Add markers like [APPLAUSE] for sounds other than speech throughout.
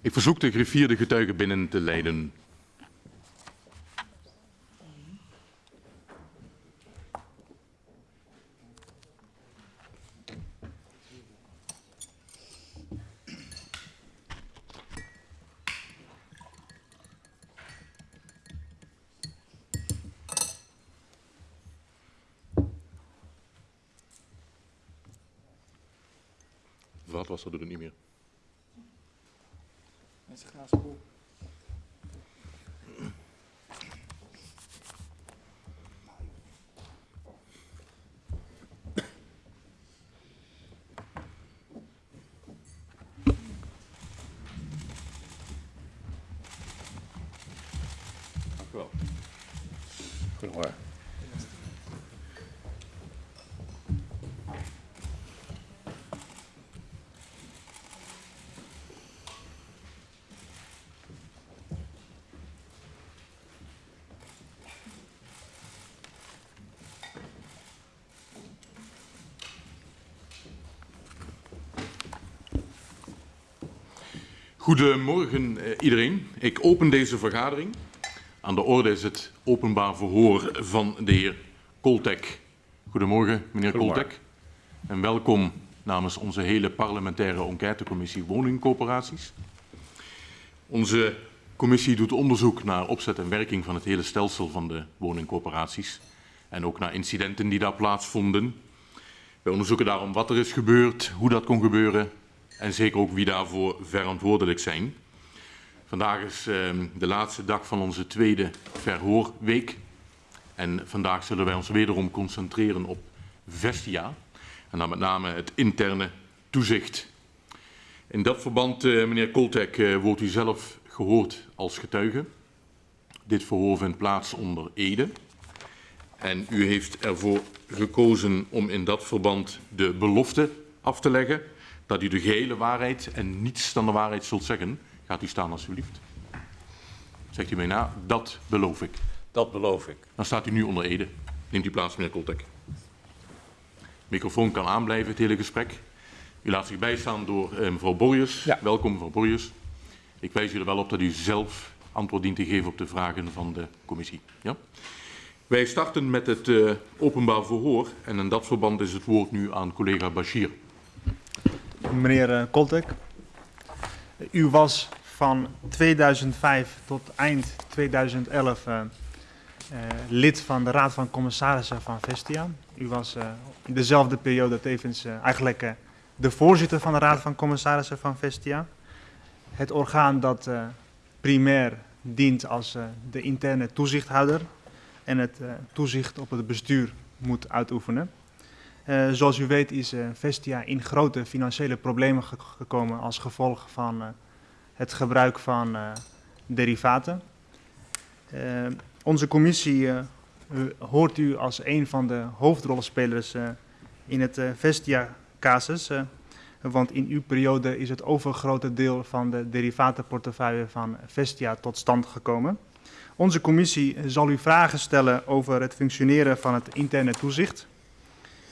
Ik verzoek de griffier de getuige binnen te leiden. Vaatwasser doet het niet meer. Mensen gaan school. Dank u wel. Goedemorgen. Goedemorgen eh, iedereen. Ik open deze vergadering. Aan de orde is het openbaar verhoor van de heer Koltek. Goedemorgen, meneer Goedemorgen. Koltek. En welkom namens onze hele parlementaire enquêtecommissie woningcoöperaties. Onze commissie doet onderzoek naar opzet en werking van het hele stelsel van de woningcoöperaties. En ook naar incidenten die daar plaatsvonden. Wij onderzoeken daarom wat er is gebeurd, hoe dat kon gebeuren en zeker ook wie daarvoor verantwoordelijk zijn. Vandaag is eh, de laatste dag van onze tweede verhoorweek. En vandaag zullen wij ons wederom concentreren op Vestia. En dan met name het interne toezicht. In dat verband, eh, meneer Koltek, eh, wordt u zelf gehoord als getuige. Dit verhoor vindt plaats onder Ede. En u heeft ervoor gekozen om in dat verband de belofte af te leggen dat u de gehele waarheid en niets dan de waarheid zult zeggen. Gaat u staan alsjeblieft. Zegt u mij na, dat beloof ik. Dat beloof ik. Dan staat u nu onder Ede. Neemt u plaats, meneer Koltek. Microfoon kan aanblijven, het hele gesprek. U laat zich bijstaan door eh, mevrouw Borjes. Ja. Welkom, mevrouw Borjes. Ik wijs u er wel op dat u zelf antwoord dient te geven op de vragen van de commissie. Ja? Wij starten met het eh, openbaar verhoor. En in dat verband is het woord nu aan collega Bashir. Meneer eh, Koltek, u was van 2005 tot eind 2011 eh, eh, lid van de Raad van Commissarissen van Vestia. U was in dezelfde periode tevens eigenlijk de voorzitter van de Raad van Commissarissen van Vestia. Het orgaan dat primair dient als de interne toezichthouder en het toezicht op het bestuur moet uitoefenen. Eh, zoals u weet is eh, Vestia in grote financiële problemen ge- gekomen als gevolg van eh, het gebruik van derivaten. Onze commissie hoort u als een van de hoofdrolspelers eh, in het Vestia-casus. want in uw periode is het overgrote deel van de derivatenportefeuille van Vestia tot stand gekomen. Onze commissie zal u vragen stellen over het functioneren van het interne toezicht.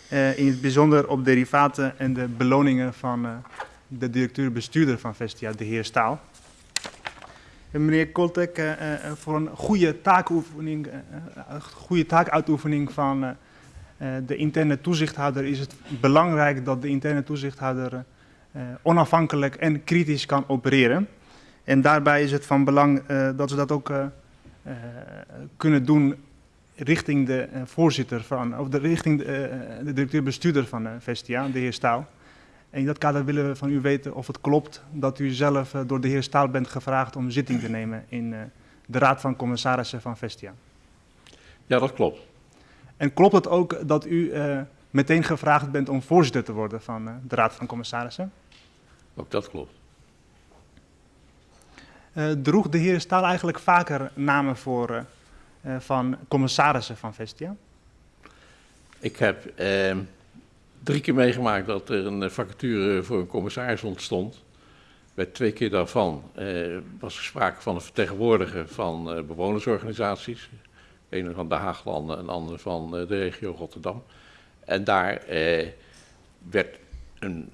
Eh, in het bijzonder op derivaten en de beloningen van eh, de directeur-bestuurder van Vestia, de heer Staal. En meneer Koltek, eh, voor een goede taakoefening, goede taakuitoefening van de interne toezichthouder is het belangrijk dat de interne toezichthouder onafhankelijk en kritisch kan opereren. En daarbij is het van belang dat ze dat ook kunnen doen richting de eh, voorzitter van, of de, richting de, eh, de directeur-bestuurder van eh, Vestia, de heer Staal. En in dat kader willen we van u weten of het klopt dat u zelf door de heer Staal bent gevraagd om zitting te nemen in de Raad van Commissarissen van Vestia. Ja, dat klopt. En klopt het ook dat u meteen gevraagd bent om voorzitter te worden van de Raad van Commissarissen? Ook dat klopt. Droeg de heer Staal eigenlijk vaker namen voor van commissarissen van Vestia? Ik heb eh, drie keer meegemaakt dat er een eh, vacature voor een commissaris ontstond. Bij twee keer daarvan eh, was er sprake van een vertegenwoordiger van eh, bewonersorganisaties. Een van de Haaglanden, een ander van eh, de regio Rotterdam. En daar eh, werd een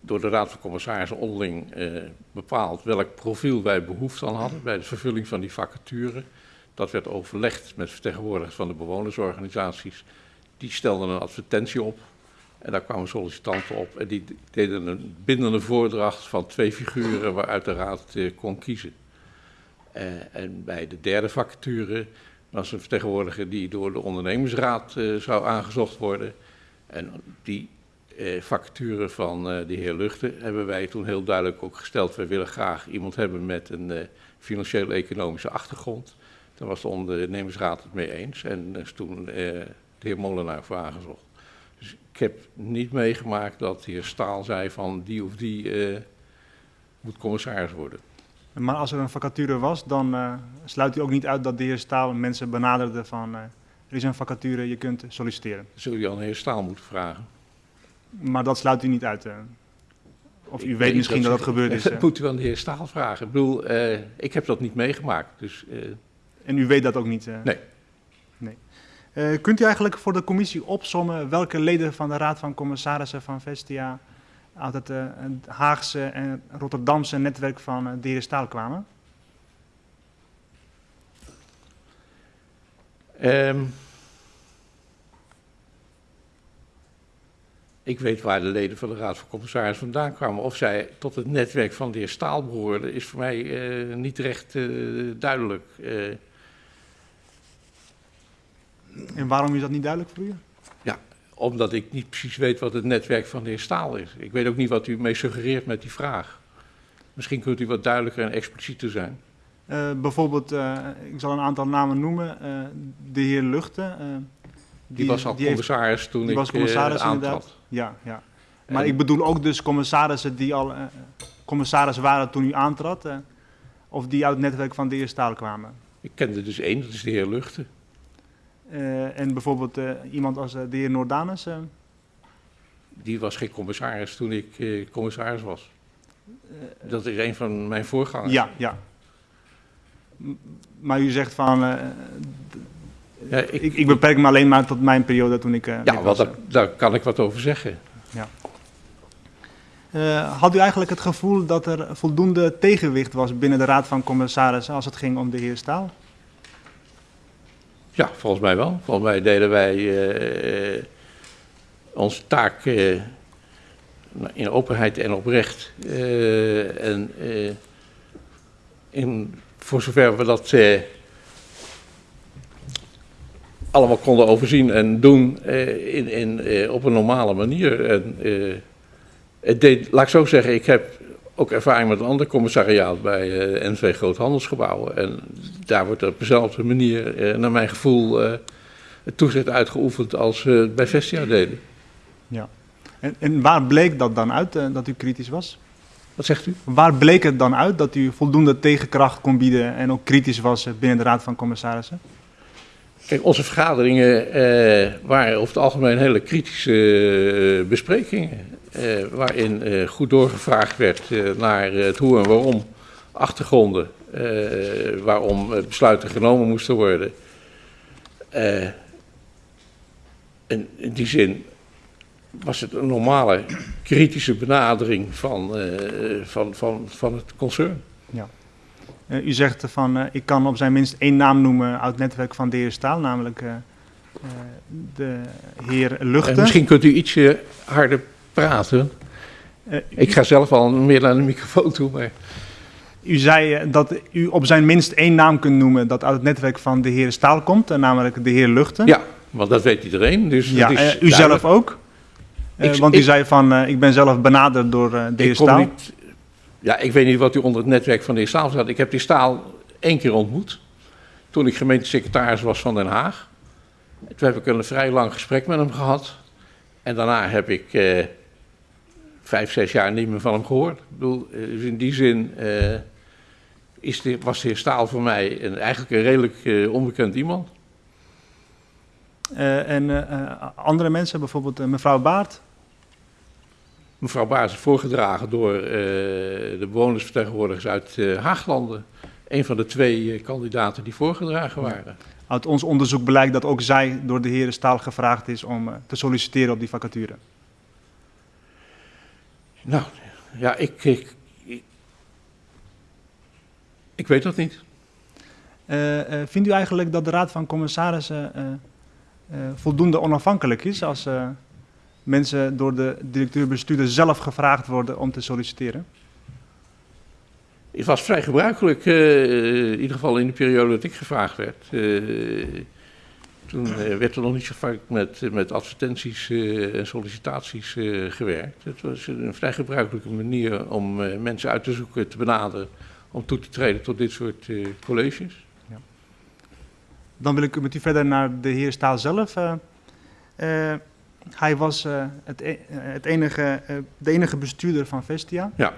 door de Raad van Commissarissen onderling eh, bepaald welk profiel wij behoefte aan hadden bij de vervulling van die vacature. Dat werd overlegd met vertegenwoordigers van de bewonersorganisaties. Die stelden een advertentie op en daar kwamen sollicitanten op en die deden een bindende voordracht van twee figuren waaruit de raad eh, kon kiezen. Eh, en bij de derde vacature was een vertegenwoordiger die door de ondernemersraad eh, zou aangezocht worden. En die eh, vacature van de heer Luchten hebben wij toen heel duidelijk ook gesteld. Wij willen graag iemand hebben met een eh, financiële economische achtergrond. Daar was de ondernemersraad het mee eens en is toen eh, de heer Molenaar voor aangezocht. Dus ik heb niet meegemaakt dat de heer Staal zei van die of die eh, moet commissaris worden. Maar als er een vacature was, dan eh, sluit u ook niet uit dat de heer Staal mensen benaderde van er is een vacature, je kunt solliciteren. Dat zul je aan de heer Staal moeten vragen. Maar dat sluit u niet uit. Of u Ik weet misschien dat dat ze- gebeurd is. Dat [LAUGHS] moet u aan de heer Staal vragen. Ik bedoel, ik heb dat niet meegemaakt. Dus En u weet dat ook niet. eh. Nee. nee. Eh, kunt u eigenlijk voor de commissie opsommen welke leden van de Raad van Commissarissen van Vestia uit het eh, Haagse en Rotterdamse netwerk van eh, de heer Staal kwamen? Ehm, ik weet waar de leden van de Raad van Commissarissen vandaan kwamen. Of zij tot het netwerk van de heer Staal behoorden, is voor mij niet recht duidelijk. Eh, En waarom is dat niet duidelijk voor u? omdat ik niet precies weet wat het netwerk van de heer Staal is. Ik weet ook niet wat u mee suggereert met die vraag. Misschien kunt u wat duidelijker en explicieter zijn. Eh, bijvoorbeeld, eh, ik zal een aantal namen noemen. eh, de heer Luchten. eh, Die, was al die heeft- commissaris toen die ik was commissaris aantrad. inderdaad. Ja, ja. Maar En- ik bedoel ook dus commissarissen die al commissaris waren toen u aantrad. of die uit het netwerk van de heer Staal kwamen. Ik kende dus één, dat is de heer Luchten. Eh, en bijvoorbeeld eh, iemand als eh, de heer Noordanus. eh, Die was geen commissaris toen ik commissaris was. Dat is een van mijn voorgangers. ja, ja. M- Maar u zegt van, Ja, ik, ik, beperk me alleen maar tot mijn periode toen ik... ja was, daar, daar kan ik wat over zeggen. Eh, had u eigenlijk het gevoel dat er voldoende tegenwicht was binnen de Raad van Commissarissen als het ging om de heer Staal? Ja, volgens mij wel. Volgens mij deden wij eh, onze taak eh, in openheid en oprecht. Eh, en eh, in, voor zover we dat eh, allemaal konden overzien en doen eh, in, in, eh, op een normale manier. En, eh, het deed, laat ik zo zeggen, ik heb ook ervaring met een ander commissariaat bij eh NV Groothandelsgebouwen. En daar wordt op dezelfde manier, eh, naar mijn gevoel, eh, het toezicht uitgeoefend als bij Vestia deden. En, en waar bleek dat dan uit, dat u kritisch was? Wat zegt u? Waar bleek het dan uit dat u voldoende tegenkracht kon bieden en ook kritisch was binnen de Raad van Commissarissen? Kijk, onze vergaderingen eh, waren over het algemeen hele kritische eh, besprekingen. Eh, waarin eh, goed doorgevraagd werd eh, naar het hoe en waarom, achtergronden, waarom besluiten genomen moesten worden. En in die zin was het een normale kritische benadering van, van, van, van het concern. Eh, u zegt van, ik kan op zijn minst één naam noemen uit het netwerk van de heer Staal, namelijk de heer En Luchten. misschien kunt u ietsje harder praten. Eh, Ik ga zelf al meer naar de microfoon toe, maar... U zei eh, dat u op zijn minst één naam kunt noemen dat uit het netwerk van de heer Staal komt, eh, namelijk de heer Luchten. Ja, want dat weet iedereen. Dus Ja, dat is u zelf ook? Ik- want u ik- zei van, ik ben zelf benaderd door de heer Ik kom Staal. niet, ja, ik weet niet wat u onder het netwerk van de heer Staal zat. Ik heb die Staal één keer ontmoet. Toen ik gemeentesecretaris was van Den Haag. Toen heb ik een vrij lang gesprek met hem gehad. En daarna heb ik vijf, zes jaar niet meer van hem gehoord. Ik bedoel, dus in die zin eh, is de, was de heer Staal voor mij een, eigenlijk een redelijk eh, onbekend iemand. Eh, en andere mensen, bijvoorbeeld mevrouw Baart. Mevrouw Baars is voorgedragen door de bewonersvertegenwoordigers uit Haaglanden. Een van de twee kandidaten die voorgedragen waren. Uit ons onderzoek blijkt dat ook zij door de heer Staal gevraagd is om te solliciteren op die vacature. Nou, ja, ik, ik, ik, ik weet dat niet. Eh, vindt u eigenlijk dat de Raad van Commissarissen eh, voldoende onafhankelijk is als mensen door de directeur-bestuurder zelf gevraagd worden om te solliciteren? Het was vrij gebruikelijk, in ieder geval in de periode dat ik gevraagd werd. Toen eh, werd er nog niet zo vaak met, met advertenties eh, en sollicitaties eh, gewerkt. Het was een vrij gebruikelijke manier om mensen uit te zoeken, te benaderen, om toe te treden tot dit soort colleges. Dan wil ik met u verder naar de heer Staal zelf. Hij was het, e- het enige, de enige bestuurder van Vestia. Ja.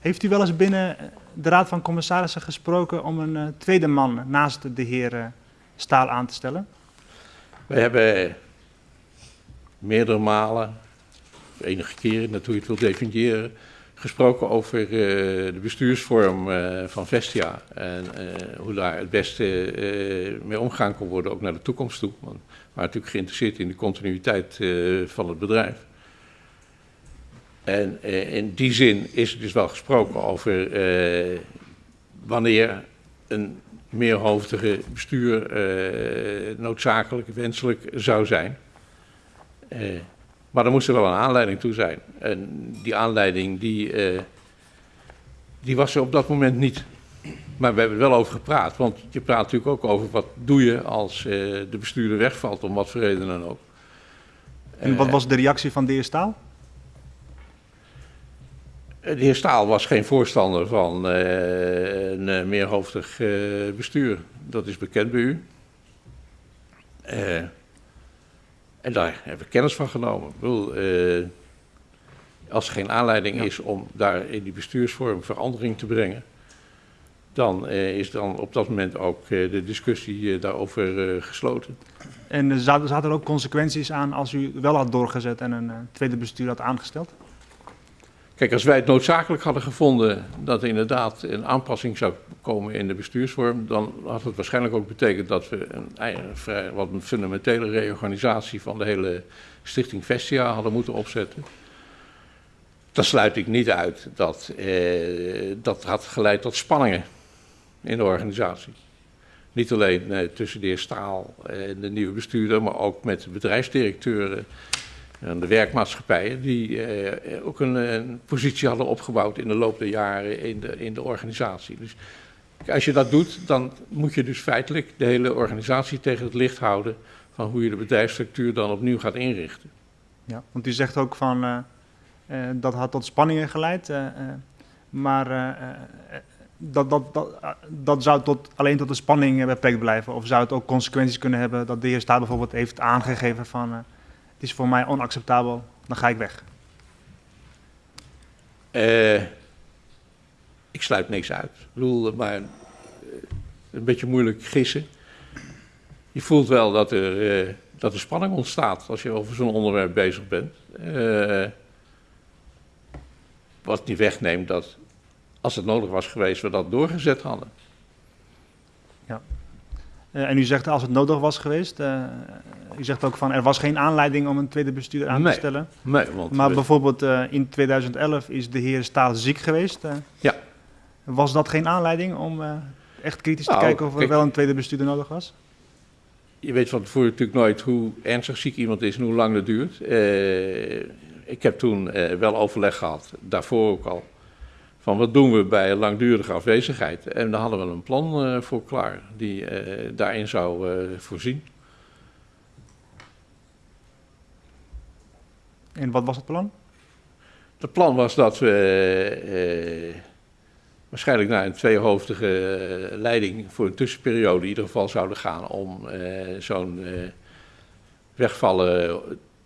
Heeft u wel eens binnen de Raad van Commissarissen gesproken om een tweede man naast de heer Staal aan te stellen? We hebben meerdere malen, enige keren, net je het wilt definiëren, gesproken over eh, de bestuursvorm eh, van Vestia. En eh, hoe daar het beste mee omgaan kon worden, ook naar de toekomst toe. Want we waren natuurlijk geïnteresseerd in de continuïteit van het bedrijf. En in die zin is er dus wel gesproken over wanneer een meerhoofdige bestuur eh, noodzakelijk, wenselijk zou zijn. Eh, maar er moest er wel een aanleiding toe zijn. En die aanleiding die, eh, die was er op dat moment niet. Maar we hebben er wel over gepraat. Want je praat natuurlijk ook over wat doe je als de bestuurder wegvalt, om wat voor reden dan ook. En wat was de reactie van de heer Staal? De heer Staal was geen voorstander van eh, een eh, meerhoofdig eh, bestuur. Dat is bekend bij u. En daar hebben we kennis van genomen. Ik bedoel, als er geen aanleiding Ja. is om daar in die bestuursvorm verandering te brengen, dan is dan op dat moment ook de discussie daarover gesloten. En zaten, er ook consequenties aan als u wel had doorgezet en een tweede bestuur had aangesteld? Kijk, als wij het noodzakelijk hadden gevonden dat er inderdaad een aanpassing zou komen in de bestuursvorm, dan had het waarschijnlijk ook betekend dat we een, vrij, wat een fundamentele reorganisatie van de hele Stichting Vestia hadden moeten opzetten. Dan sluit ik niet uit dat eh, dat had geleid tot spanningen in de organisatie. Niet alleen eh, tussen de heer Staal en de nieuwe bestuurder, maar ook met de bedrijfsdirecteuren en de werkmaatschappijen, die eh, ook een, positie hadden opgebouwd in de loop der jaren in de, in de organisatie. Dus als je dat doet, dan moet je dus feitelijk de hele organisatie tegen het licht houden van hoe je de bedrijfsstructuur dan opnieuw gaat inrichten. Ja, want u zegt ook van eh, eh, dat had tot spanningen geleid, maar dat, dat, dat, dat zou tot, alleen tot de spanning beperkt blijven. Of zou het ook consequenties kunnen hebben dat de heer Staat bijvoorbeeld heeft aangegeven van het is voor mij onacceptabel, dan ga ik weg. Eh, ik sluit niks uit. Ik bedoel, maar eh, een beetje moeilijk gissen. Je voelt wel dat er, eh, dat er spanning ontstaat als je over zo'n onderwerp bezig bent. Wat niet wegneemt dat, als het nodig was geweest, we dat doorgezet hadden. Eh, en u zegt als het nodig was geweest, eh, u zegt ook van er was geen aanleiding om een tweede bestuur aan Nee. te stellen. Nee, want Maar we- bijvoorbeeld eh, in 2011 is de heer Staal ziek geweest. Ja. Was dat geen aanleiding om echt kritisch te Nou, kijken of er kijk- wel een tweede bestuurder nodig was? je weet van tevoren natuurlijk nooit hoe ernstig ziek iemand is en hoe lang dat duurt. Ik heb toen wel overleg gehad, daarvoor ook al, van wat doen we bij langdurige afwezigheid. En daar hadden we een plan eh, voor klaar, die eh, daarin zou eh, voorzien. En wat was het plan? Het plan was dat we eh, waarschijnlijk naar een tweehoofdige eh, leiding voor een tussenperiode in ieder geval zouden gaan om eh, zo'n eh, wegvallen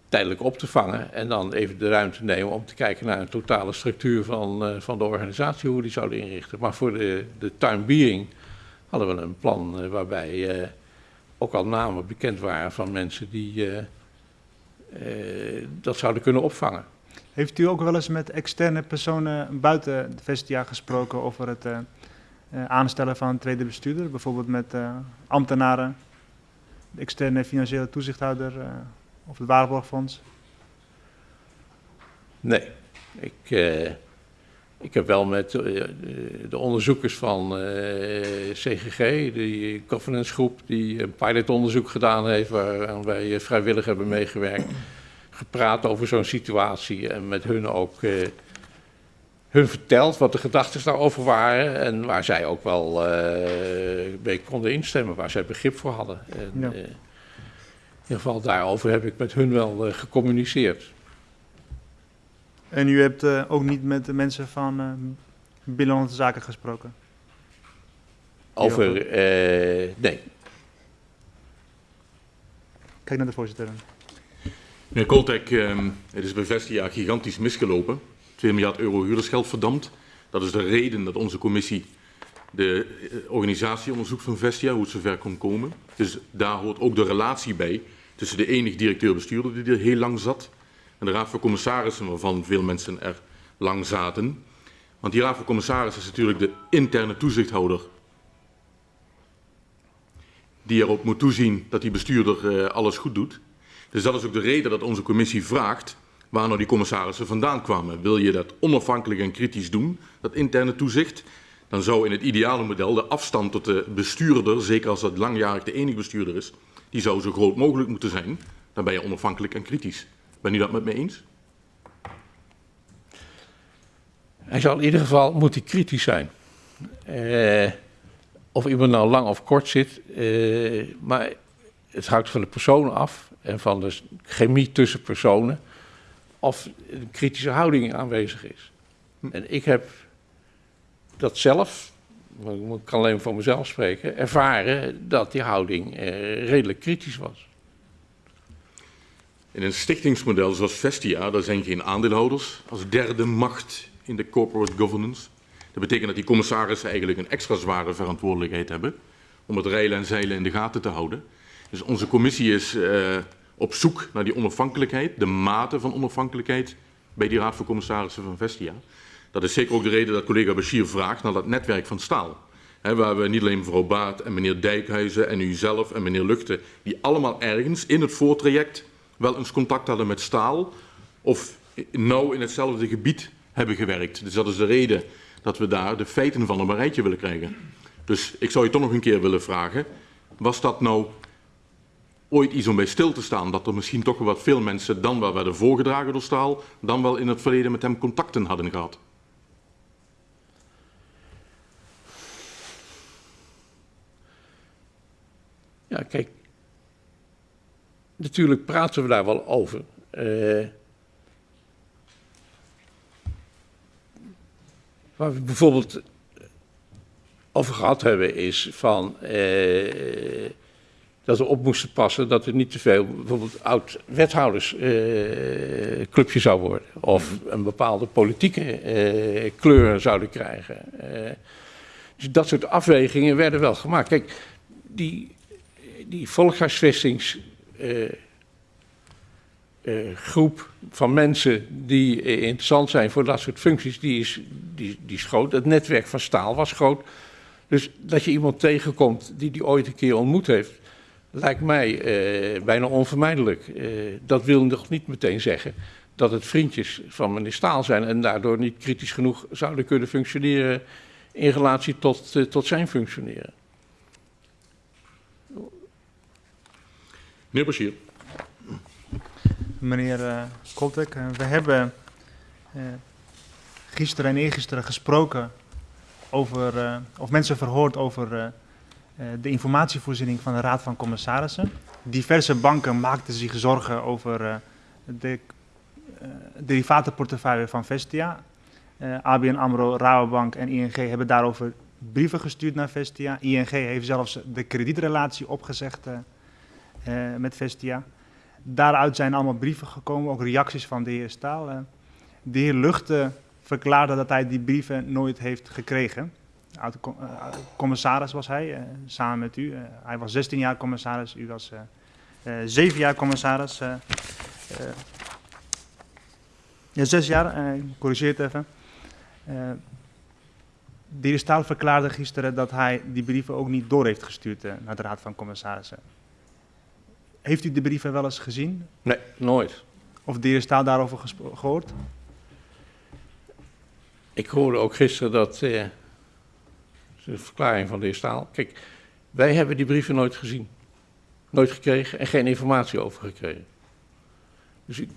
tijdelijk op te vangen en dan even de ruimte nemen om te kijken naar een totale structuur van, eh, van de organisatie, hoe we die zouden inrichten. Maar voor de, de time being hadden we een plan eh, waarbij eh, ook al namen bekend waren van mensen die dat zouden kunnen opvangen. Heeft u ook wel eens met externe personen buiten de Vestia gesproken over het aanstellen van een tweede bestuurder? Bijvoorbeeld met ambtenaren, de externe financiële toezichthouder of het Waarborgfonds? Nee, ik, eh, Ik heb wel met uh, de onderzoekers van uh, CGG, die governance groep, die een pilotonderzoek gedaan heeft, waar wij vrijwillig hebben meegewerkt, gepraat over zo'n situatie en met hun ook hun verteld wat de gedachten daarover waren en waar zij ook wel mee konden instemmen, waar zij begrip voor hadden. En, ja. In ieder geval daarover heb ik met hun wel gecommuniceerd. En u hebt uh, ook niet met de mensen van uh, Binnenlandse Zaken gesproken? Over, uh, nee. Kijk naar de voorzitter. Meneer Koltek, um, het is bij Vestia gigantisch misgelopen. 2 miljard euro huurdersgeld verdampt. Dat is de reden dat onze commissie de organisatie onderzoekt van Vestia, hoe het zover kon komen. Dus daar hoort ook de relatie bij tussen de enige directeur-bestuurder die er heel lang zat en de Raad van Commissarissen, waarvan veel mensen er lang zaten. Want die Raad van Commissarissen is natuurlijk de interne toezichthouder. Die erop moet toezien dat die bestuurder uh, alles goed doet. Dus dat is ook de reden dat onze commissie vraagt waar nou die commissarissen vandaan kwamen. Wil je dat onafhankelijk en kritisch doen, dat interne toezicht, dan zou in het ideale model de afstand tot de bestuurder, zeker als dat langjarig de enige bestuurder is, die zou zo groot mogelijk moeten zijn. Dan ben je onafhankelijk en kritisch. Ben u dat met me eens? Hij zal in ieder geval moet hij kritisch zijn. Uh, of iemand nou lang of kort zit, uh, maar het hangt van de persoon af en van de chemie tussen personen of een kritische houding aanwezig is. En ik heb dat zelf, ik kan alleen voor mezelf spreken, ervaren dat die houding uh, redelijk kritisch was. In een stichtingsmodel zoals Vestia, daar zijn geen aandeelhouders als derde macht in de corporate governance. Dat betekent dat die commissarissen eigenlijk een extra zware verantwoordelijkheid hebben om het reilen en zeilen in de gaten te houden. Dus onze commissie is uh, op zoek naar die onafhankelijkheid, de mate van onafhankelijkheid bij die raad van commissarissen van Vestia. Dat is zeker ook de reden dat collega Bashir vraagt naar dat netwerk van staal. Waar we niet alleen mevrouw Baat en meneer Dijkhuizen en u zelf en meneer Luchten, die allemaal ergens in het voortraject wel eens contact hadden met staal of nauw in hetzelfde gebied hebben gewerkt. Dus dat is de reden dat we daar de feiten van een rijtje willen krijgen. Dus ik zou je toch nog een keer willen vragen, was dat nou ooit iets om bij stil te staan, dat er misschien toch wat veel mensen dan wel werden voorgedragen door staal, dan wel in het verleden met hem contacten hadden gehad? Ja, kijk, natuurlijk praten we daar wel over. Uh, waar we bijvoorbeeld over gehad hebben is van uh, dat we op moesten passen dat er niet te veel bijvoorbeeld oud wethoudersclubje uh, zou worden of een bepaalde politieke kleur zouden krijgen. dus dat soort afwegingen werden wel gemaakt. Kijk, die, die volkshuisvestings uh, uh, groep van mensen die uh, interessant zijn voor dat soort functies, die is, die, die is groot. Het netwerk van staal was groot. Dus dat je iemand tegenkomt die die ooit een keer ontmoet heeft, lijkt mij bijna onvermijdelijk. dat wil nog niet meteen zeggen dat het vriendjes van meneer Staal zijn en daardoor niet kritisch genoeg zouden kunnen functioneren in relatie tot, tot zijn functioneren. Meneer Bashir. Meneer uh, we hebben uh, gisteren en eergisteren gesproken over, of mensen verhoord over de informatievoorziening van de Raad van Commissarissen. Diverse banken maakten zich zorgen over de derivatenportefeuille van Vestia. ABN AMRO, Rabobank en ING hebben daarover brieven gestuurd naar Vestia. ING heeft zelfs de kredietrelatie opgezegd uh, met Vestia. Daaruit zijn allemaal brieven gekomen, ook reacties van de heer Staal. Uh, de heer Luchten verklaarde dat hij die brieven nooit heeft gekregen. Uh, commissaris was hij, samen met u. hij was 16 jaar commissaris, u was 7 jaar commissaris. ja, 6 jaar, ik corrigeer het even. de heer Staal verklaarde gisteren dat hij die brieven ook niet door heeft gestuurd naar de Raad van Commissarissen. Heeft u de brieven wel eens gezien? Nee, nooit. Of de heer Staal daarover gehoord? ik hoorde ook gisteren dat, uh, de verklaring van de heer Staal, kijk, wij hebben die brieven nooit gezien, nooit gekregen en geen informatie over gekregen. Dus ik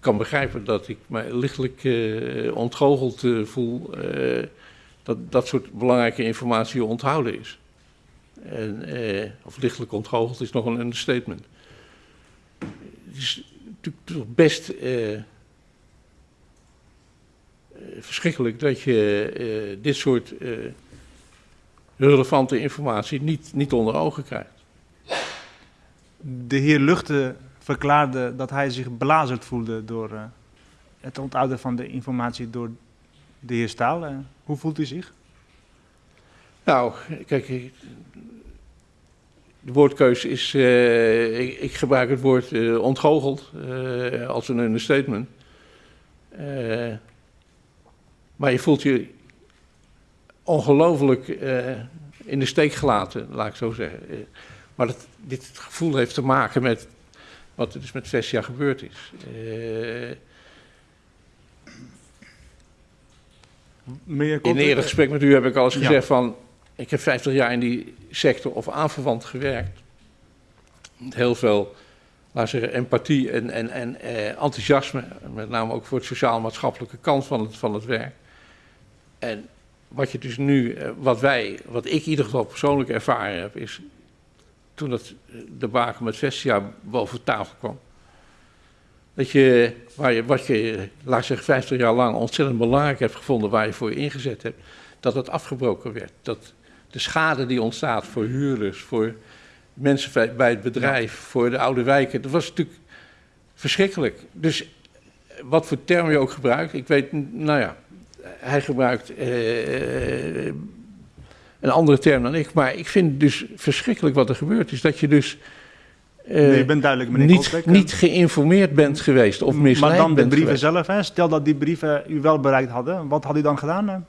kan begrijpen dat ik mij lichtelijk uh, ontgoocheld uh, voel dat dat soort belangrijke informatie onthouden is. En, of lichtelijk ontgoocheld is nog een understatement. Het is natuurlijk toch best verschrikkelijk dat je uh, dit soort uh, relevante informatie niet, niet onder ogen krijgt. De heer Luchte verklaarde dat hij zich belazerd voelde door het onthouden van de informatie door de heer Staal. hoe voelt u zich? Nou, kijk, de woordkeus is, ik, ik, gebruik het woord ontgoocheld als een understatement. Maar je voelt je ongelooflijk uh, in de steek gelaten, laat ik zo zeggen. Uh, maar dat, dit gevoel heeft te maken met wat er dus met Vestia gebeurd is. Uh, in een eerder gesprek met u heb ik al eens gezegd ja. van... ik heb 50 jaar in die sector of aanverwant gewerkt. Heel veel laat zeggen, empathie en, en, en eh, enthousiasme, met name ook voor het sociaal-maatschappelijke kant van het, van het werk. En wat je dus nu, eh, wat wij, wat ik in ieder geval persoonlijk ervaren heb, is toen dat eh, de baken met Vestia boven tafel kwam. Dat je, waar je, wat je, laat zeggen, 50 jaar lang ontzettend belangrijk hebt gevonden, waar je voor je ingezet hebt, dat het afgebroken werd. Dat de schade die ontstaat voor huurders, voor mensen bij het bedrijf, voor de oude wijken, dat was natuurlijk verschrikkelijk. Dus wat voor term je ook gebruikt, ik weet, nou ja, hij gebruikt uh, een andere term dan ik, maar ik vind het dus verschrikkelijk wat er gebeurd is. Dat je dus uh, nee, je bent duidelijk, meneer niet, Koltek, niet geïnformeerd bent geweest of misleid Maar dan de brieven geweest. zelf, hè? stel dat die brieven u wel bereikt hadden, wat had u dan gedaan?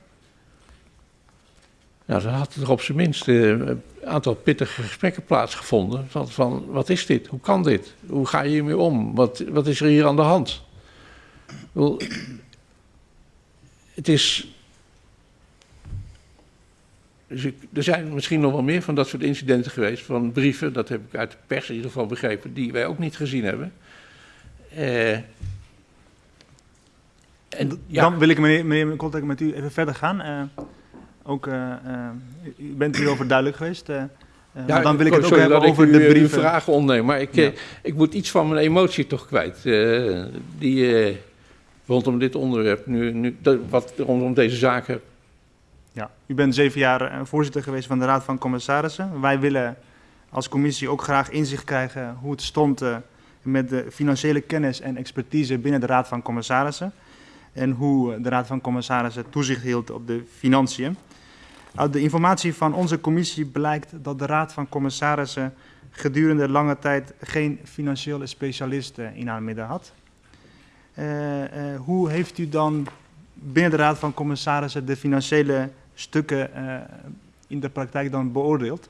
Nou, dan had er op zijn minst een aantal pittige gesprekken plaatsgevonden. Van, van, wat is dit? Hoe kan dit? Hoe ga je hiermee om? Wat, wat is er hier aan de hand? Wel, het is. Dus ik, er zijn misschien nog wel meer van dat soort incidenten geweest, van brieven, dat heb ik uit de pers in ieder geval begrepen, die wij ook niet gezien hebben. Uh, en, ja. Dan wil ik, meneer, meneer Contact, met u even verder gaan. Uh, ook, uh, u bent hierover duidelijk geweest. ja, dan wil ik het ook hebben over u, de brieven. vragen maar ik, ja. ik moet iets van mijn emotie toch kwijt. die rondom dit onderwerp, nu, nu, wat rondom deze zaken. Ja, u bent zeven jaar voorzitter geweest van de Raad van Commissarissen. Wij willen als commissie ook graag inzicht krijgen hoe het stond uh, met de financiële kennis en expertise binnen de Raad van Commissarissen. En hoe de Raad van Commissarissen toezicht hield op de financiën. Uit de informatie van onze commissie blijkt dat de Raad van Commissarissen gedurende lange tijd geen financiële specialist in haar midden had. Uh, uh, hoe heeft u dan binnen de Raad van Commissarissen de financiële stukken in de praktijk dan beoordeeld?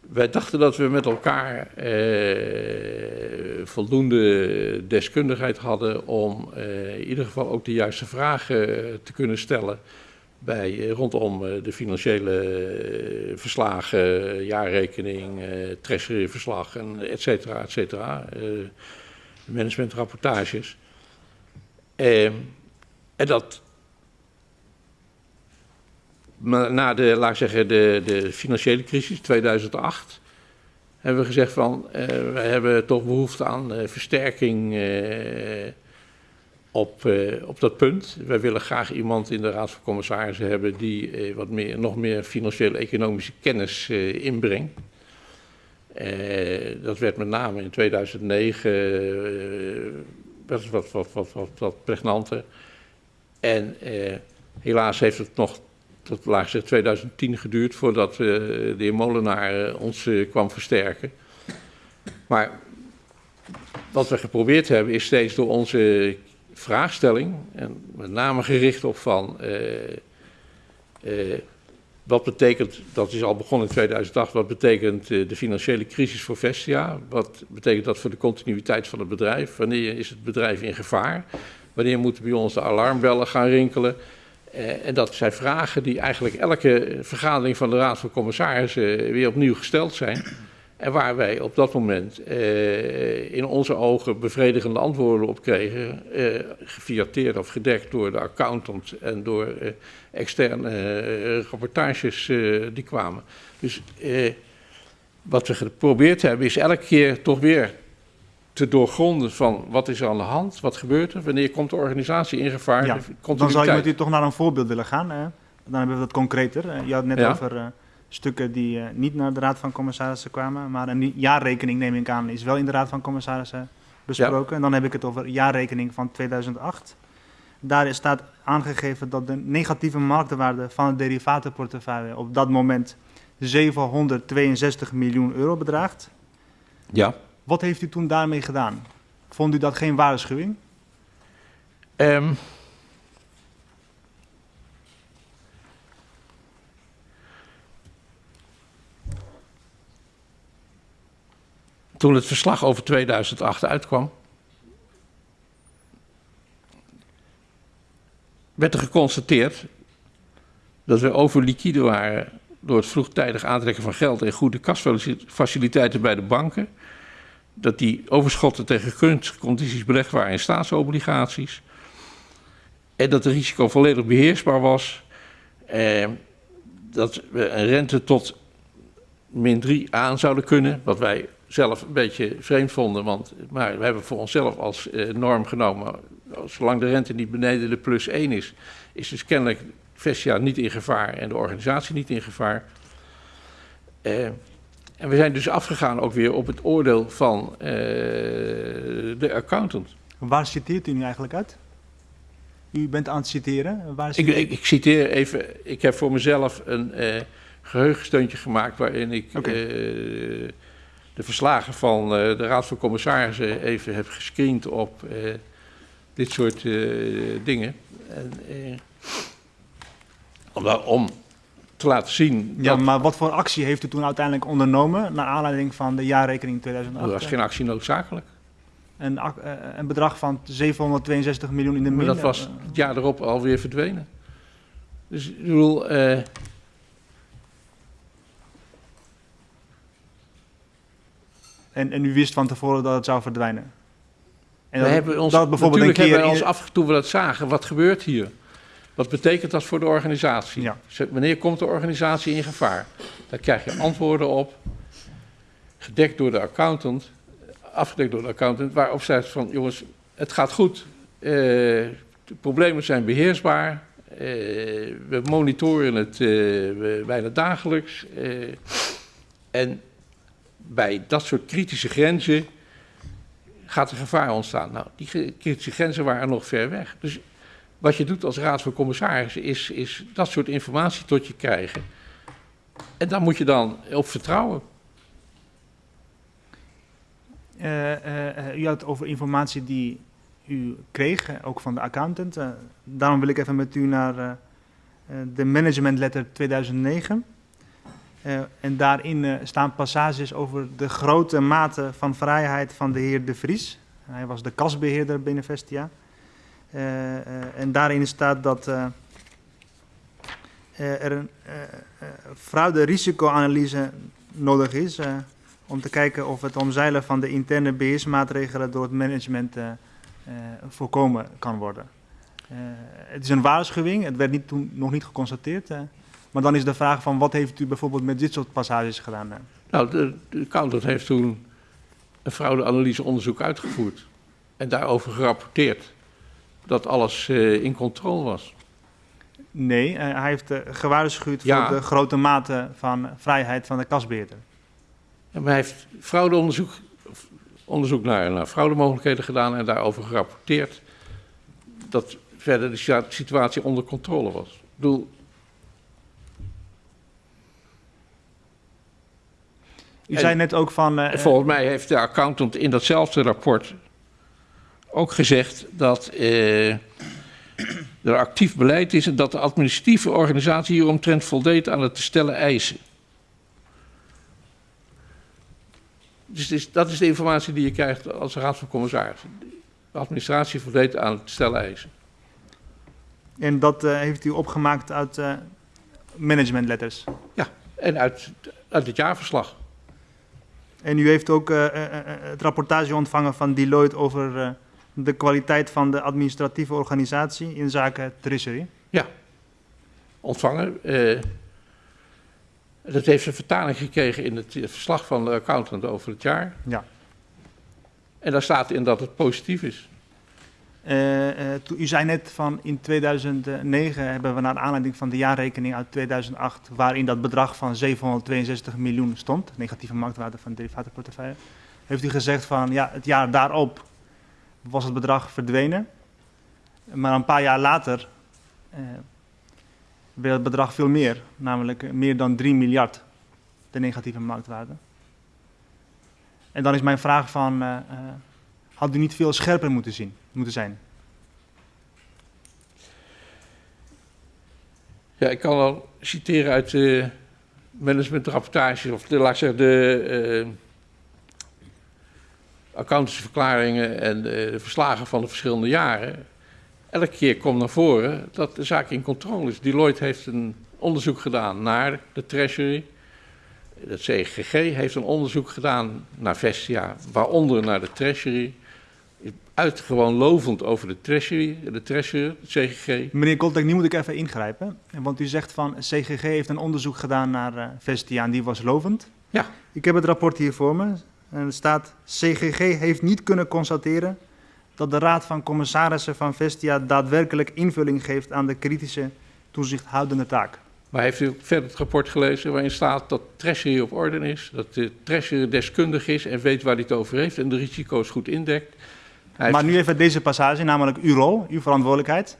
Wij dachten dat we met elkaar voldoende deskundigheid hadden om in ieder geval ook de juiste vragen te kunnen stellen bij, rondom de financiële verslagen, jaarrekening, treasuryverslag, en et cetera, et cetera. managementrapportages. en dat na de, laat zeggen, de, de financiële crisis 2008 hebben we gezegd van, uh, wij hebben toch behoefte aan uh, versterking uh, op, op dat punt. Wij willen graag iemand in de Raad van Commissarissen hebben die wat meer, nog meer financiële economische kennis inbrengt. dat werd met name in 2009 wat, wat, wat, wat, wat, wat pregnanter. En helaas heeft het nog tot laag gezegd 2010 geduurd voordat de heer Molenaar ons kwam versterken. Maar wat we geprobeerd hebben is steeds door onze vraagstelling, en met name gericht op van wat betekent, dat is al begonnen in 2008, wat betekent de financiële crisis voor Vestia? Wat betekent dat voor de continuïteit van het bedrijf? Wanneer is het bedrijf in gevaar? Wanneer moeten bij ons de alarmbellen gaan rinkelen? Uh, en dat zijn vragen die eigenlijk elke vergadering van de Raad van Commissarissen weer opnieuw gesteld zijn. En waar wij op dat moment uh, in onze ogen bevredigende antwoorden op kregen, uh, gefiateerd of gedekt door de accountant en door externe rapportages die kwamen. Dus wat we geprobeerd hebben is elke keer toch weer te doorgronden van wat is er aan de hand, wat gebeurt er, wanneer komt de organisatie in gevaar. Ja, dan zou je met u toch naar een voorbeeld willen gaan. Hè? Dan hebben we dat concreter. Je had net ja. over stukken die uh, niet naar de Raad van Commissarissen kwamen. Maar een jaarrekening, neem ik aan, is wel in de Raad van Commissarissen besproken. Ja. En dan heb ik het over jaarrekening van 2008. Daar staat aangegeven dat de negatieve marktwaarde van het derivatenportefeuille op dat moment 762 miljoen euro bedraagt. Ja. Wat heeft u toen daarmee gedaan? Vond u dat geen waarschuwing? Um, toen het verslag over 2008 uitkwam, werd er geconstateerd dat we overliquide waren door het vroegtijdig aantrekken van geld en goede kasfaciliteiten bij de banken. Dat die overschotten tegen gunstige condities belegd waren in staatsobligaties. En dat het risico volledig beheersbaar was. Eh, dat we een rente tot min 3 aan zouden kunnen, wat wij zelf een beetje vreemd vonden. Want, maar we hebben voor onszelf als eh, norm genomen, zolang de rente niet beneden de plus 1 is, is dus kennelijk Vestia niet in gevaar en de organisatie niet in gevaar. Uh, en we zijn dus afgegaan ook weer op het oordeel van uh, de accountant. Waar citeert u nu eigenlijk uit? U bent aan het citeren. Waar ik, ik, ik, citeer even, ik heb voor mezelf een uh, geheugensteuntje gemaakt waarin ik okay. uh, de verslagen van de Raad van Commissarissen even heb gescreend op dit soort dingen. En, om, om te laten zien. Ja, maar wat voor actie heeft u toen uiteindelijk ondernomen naar aanleiding van de jaarrekening 2008? Er was geen actie noodzakelijk. Een, een bedrag van 762 miljoen in de min. Maar dat was het jaar erop alweer verdwenen. Dus ik bedoel. Uh, en, en u wist van tevoren dat het zou verdwijnen? En we dat, hebben ons, dat bijvoorbeeld een keer hebben ons af, toen we dat zagen, wat gebeurt hier? Wat betekent dat voor de organisatie? Ja. Wanneer komt de organisatie in gevaar? Daar krijg je antwoorden op, gedekt door de accountant, afgedekt door de accountant, waarop zegt van jongens, het gaat goed, uh, de problemen zijn beheersbaar, uh, we monitoren het uh, bijna dagelijks. en bij dat soort kritische grenzen gaat er gevaar ontstaan. Nou, die kritische grenzen waren nog ver weg. Dus wat je doet als raad van commissarissen is, is dat soort informatie tot je krijgen. En daar moet je dan op vertrouwen. Uh, uh, u had over informatie die u kreeg, ook van de accountant. Daarom wil ik even met u naar de management letter 2009. en daarin staan passages over de grote mate van vrijheid van de heer De Vries. Hij was de kasbeheerder binnen Vestia. Eh, eh, en daarin staat dat eh, er een fraude-risicoanalyse nodig is om te kijken of het omzeilen van de interne beheersmaatregelen door het management voorkomen kan worden. het is een waarschuwing, het werd niet, toen nog niet geconstateerd. maar dan is de vraag van wat heeft u bijvoorbeeld met dit soort passages gedaan? Nou, de, de heeft toen een fraudeanalyseonderzoek uitgevoerd en daarover gerapporteerd dat alles uh, in controle was. Nee, uh, hij heeft uh, gewaarschuwd ja. voor de grote mate van vrijheid van de kasbeheerder. Ja, maar hij heeft fraudeonderzoek onderzoek naar, naar fraudemogelijkheden gedaan en daarover gerapporteerd dat verder de situatie onder controle was. Ik bedoel, U zei net ook van. Uh, volgens mij heeft de accountant in datzelfde rapport ook gezegd dat uh, er actief beleid is en dat de administratieve organisatie hieromtrent voldeed aan het te stellen eisen. Dus is, dat is de informatie die je krijgt als raad van commissarissen. De administratie voldeed aan het stellen eisen. En dat eh, heeft u opgemaakt uit eh, managementletters. En uit, uit het jaarverslag. En u heeft ook eh, eh, eh, het rapportage ontvangen van Deloitte over eh, de kwaliteit van de administratieve organisatie in zaken treasury. ontvangen. Eh, dat heeft een vertaling gekregen in het verslag van de accountant over het jaar. Ja. En daar staat in dat het positief is. Eh, eh, u zei net van in 2009 hebben we naar aanleiding van de jaarrekening uit 2008, waarin dat bedrag van 762 miljoen stond, negatieve marktwaarde van de derivatenportefeuille, heeft u gezegd van ja, het jaar daarop was het bedrag verdwenen. Maar een paar jaar later eh, werd het bedrag veel meer, namelijk meer dan 3 miljard, de negatieve marktwaarde. En dan is mijn vraag van, eh, eh, had u niet veel scherper moeten zien, moeten zijn? Ja, ik kan al citeren uit de managementrapportage, of de, laat ik zeggen, de accountantsverklaringen en de verslagen van de verschillende jaren. Elke keer komt naar voren dat de zaak in controle is. Deloitte heeft een onderzoek gedaan naar de Treasury. Het CGG heeft een onderzoek gedaan naar Vestia, waaronder naar de Treasury. Is Uit gewoon lovend over de Treasury, de Treasury, het CGG. Meneer Koltek, nu moet ik even ingrijpen. Want u zegt van CGG heeft een onderzoek gedaan naar eh, Vestia en die was lovend. Ja. Ik heb het rapport hier voor me. En er staat, CGG heeft niet kunnen constateren dat de Raad van Commissarissen van Vestia daadwerkelijk invulling geeft aan de kritische toezichthoudende taak. Maar heeft u verder het rapport gelezen waarin staat dat Treasury op orde is, dat de Treasury deskundig is en weet waar hij het over heeft en de risico's goed indekt? Hij Maar heeft- nu even deze passage, namelijk uw rol, uw verantwoordelijkheid.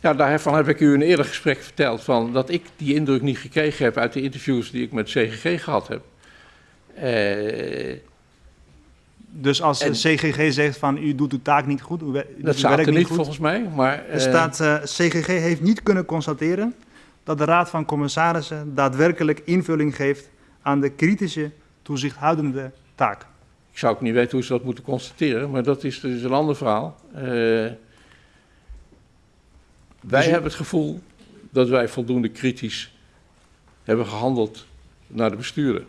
Ja, daarvan heb ik u in een eerder gesprek verteld van dat ik die indruk niet gekregen heb uit de interviews die ik met CGG gehad heb. Eh, Dus als En- de CGG zegt van u doet uw taak niet goed, u, dat uw staat er niet goed. volgens mij, maar... Er eh, staat, eh, CGG heeft niet kunnen constateren dat de Raad van Commissarissen daadwerkelijk invulling geeft aan de kritische toezichthoudende taak. Ik zou ook niet weten hoe ze dat moeten constateren, maar dat is dus een ander verhaal. Wij Dus hebben het gevoel dat wij voldoende kritisch hebben gehandeld naar de bestuurder.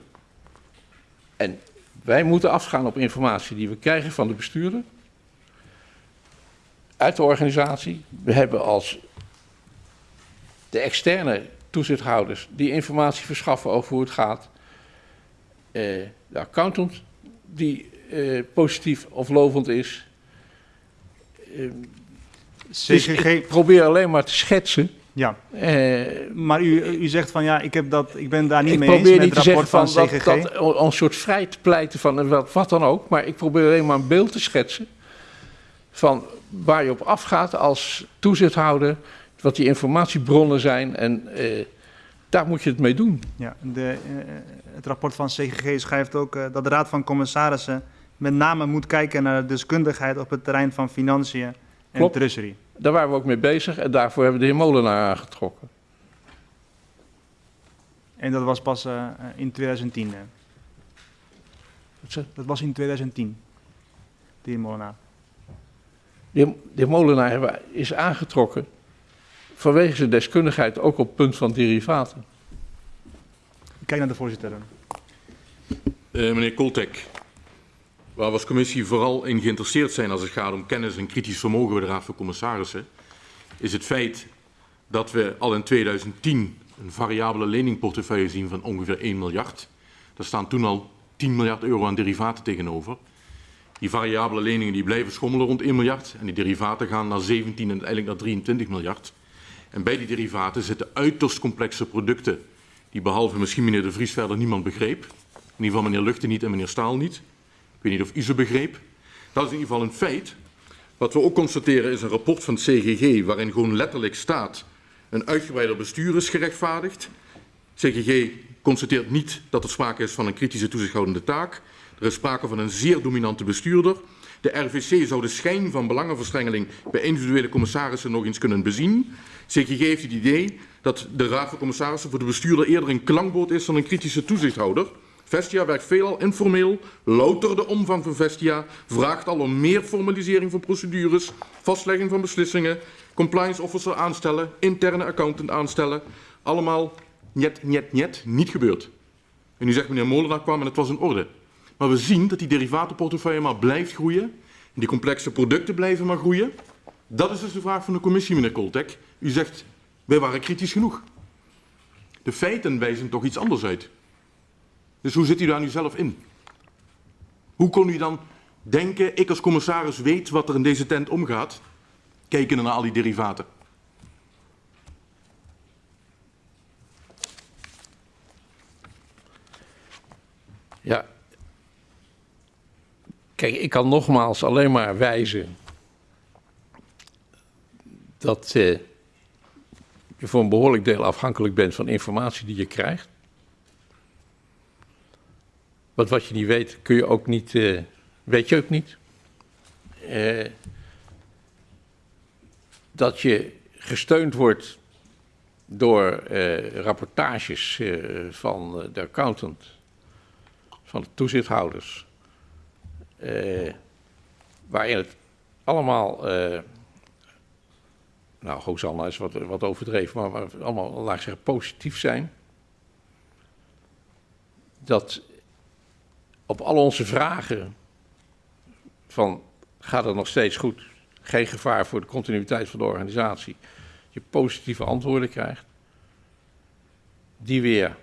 En wij moeten afgaan op informatie die we krijgen van de bestuurder, uit de organisatie. We hebben als de externe toezichthouders die informatie verschaffen over hoe het gaat. Eh, de accountant die eh, positief of lovend is. Dus CGG, ik probeer alleen maar te schetsen. Ja. Eh, Maar u, u zegt van ja, ik, heb dat, ik ben daar niet ik mee eens probeer met niet het te rapport zeggen van, van CGG. dat, dat een soort vrij te pleiten van eh, wat, wat dan ook. Maar ik probeer alleen maar een beeld te schetsen van waar je op afgaat als toezichthouder. Wat die informatiebronnen zijn en eh, daar moet je het mee doen. Ja, de, het rapport van CGG schrijft ook dat de Raad van Commissarissen met name moet kijken naar de deskundigheid op het terrein van financiën en Klopt. treasury. Daar waren we ook mee bezig en daarvoor hebben we de heer Molenaar aangetrokken. En dat was pas eh, in 2010. eh. Wat zeg- Dat was in 2010, de heer Molenaar. De heer, de heer Molenaar is aangetrokken vanwege zijn deskundigheid ook op het punt van derivaten. Ik kijk naar de voorzitter. Eh, meneer Koltek, waar we als commissie vooral in geïnteresseerd zijn als het gaat om kennis en kritisch vermogen bij de Raad van Commissarissen, is het feit dat we al in 2010 een variabele leningportefeuille zien van ongeveer 1 miljard. Daar staan toen al 10 miljard euro aan derivaten tegenover. Die variabele leningen die blijven schommelen rond 1 miljard en die derivaten gaan naar 17 en uiteindelijk naar 23 miljard. En bij die derivaten zitten uiterst complexe producten die behalve misschien meneer De Vries verder niemand begreep. In ieder geval meneer Luchten niet en meneer Staal niet. Weet niet of u ze begreep. Dat is in ieder geval een feit. Wat we ook constateren is een rapport van het CGG waarin gewoon letterlijk staat een uitgebreider bestuur is gerechtvaardigd. CGG constateert niet dat er sprake is van een kritische toezichthoudende taak. Er is sprake van een zeer dominante bestuurder. De RVC zou de schijn van belangenverstrengeling bij individuele commissarissen nog eens kunnen bezien. CGG heeft het idee dat de Raad van Commissarissen voor de bestuurder eerder een klankbord is dan een kritische toezichthouder. Vestia werkt veelal informeel. Louter de omvang van Vestia vraagt al om meer formalisering van procedures, vastlegging van beslissingen, compliance officer aanstellen, interne accountant aanstellen. Allemaal net, net, net, niet gebeurd. En nu zegt meneer Molenaar kwam en het was in orde. Maar we zien dat die derivatenportefeuille maar blijft groeien. En die complexe producten blijven maar groeien. Dat is dus de vraag van de commissie, meneer Koltek. U zegt, wij waren kritisch genoeg. De feiten wijzen toch iets anders uit. Dus hoe zit u daar nu zelf in? Hoe kon u dan denken, ik als commissaris weet wat er in deze tent omgaat, kijken naar al die derivaten? Ja. Kijk, ik kan nogmaals alleen maar wijzen dat eh, je voor een behoorlijk deel afhankelijk bent van informatie die je krijgt. Want wat je niet weet, kun je ook niet, eh, weet je ook niet. Eh, dat je gesteund wordt door eh, rapportages van de accountant, van de toezichthouders, waarin het allemaal, nou, Hosanna is wat, wat overdreven, maar, allemaal, laat zeggen, positief zijn. Dat op al onze vragen van gaat het nog steeds goed, geen gevaar voor de continuïteit van de organisatie, je positieve antwoorden krijgt, die weer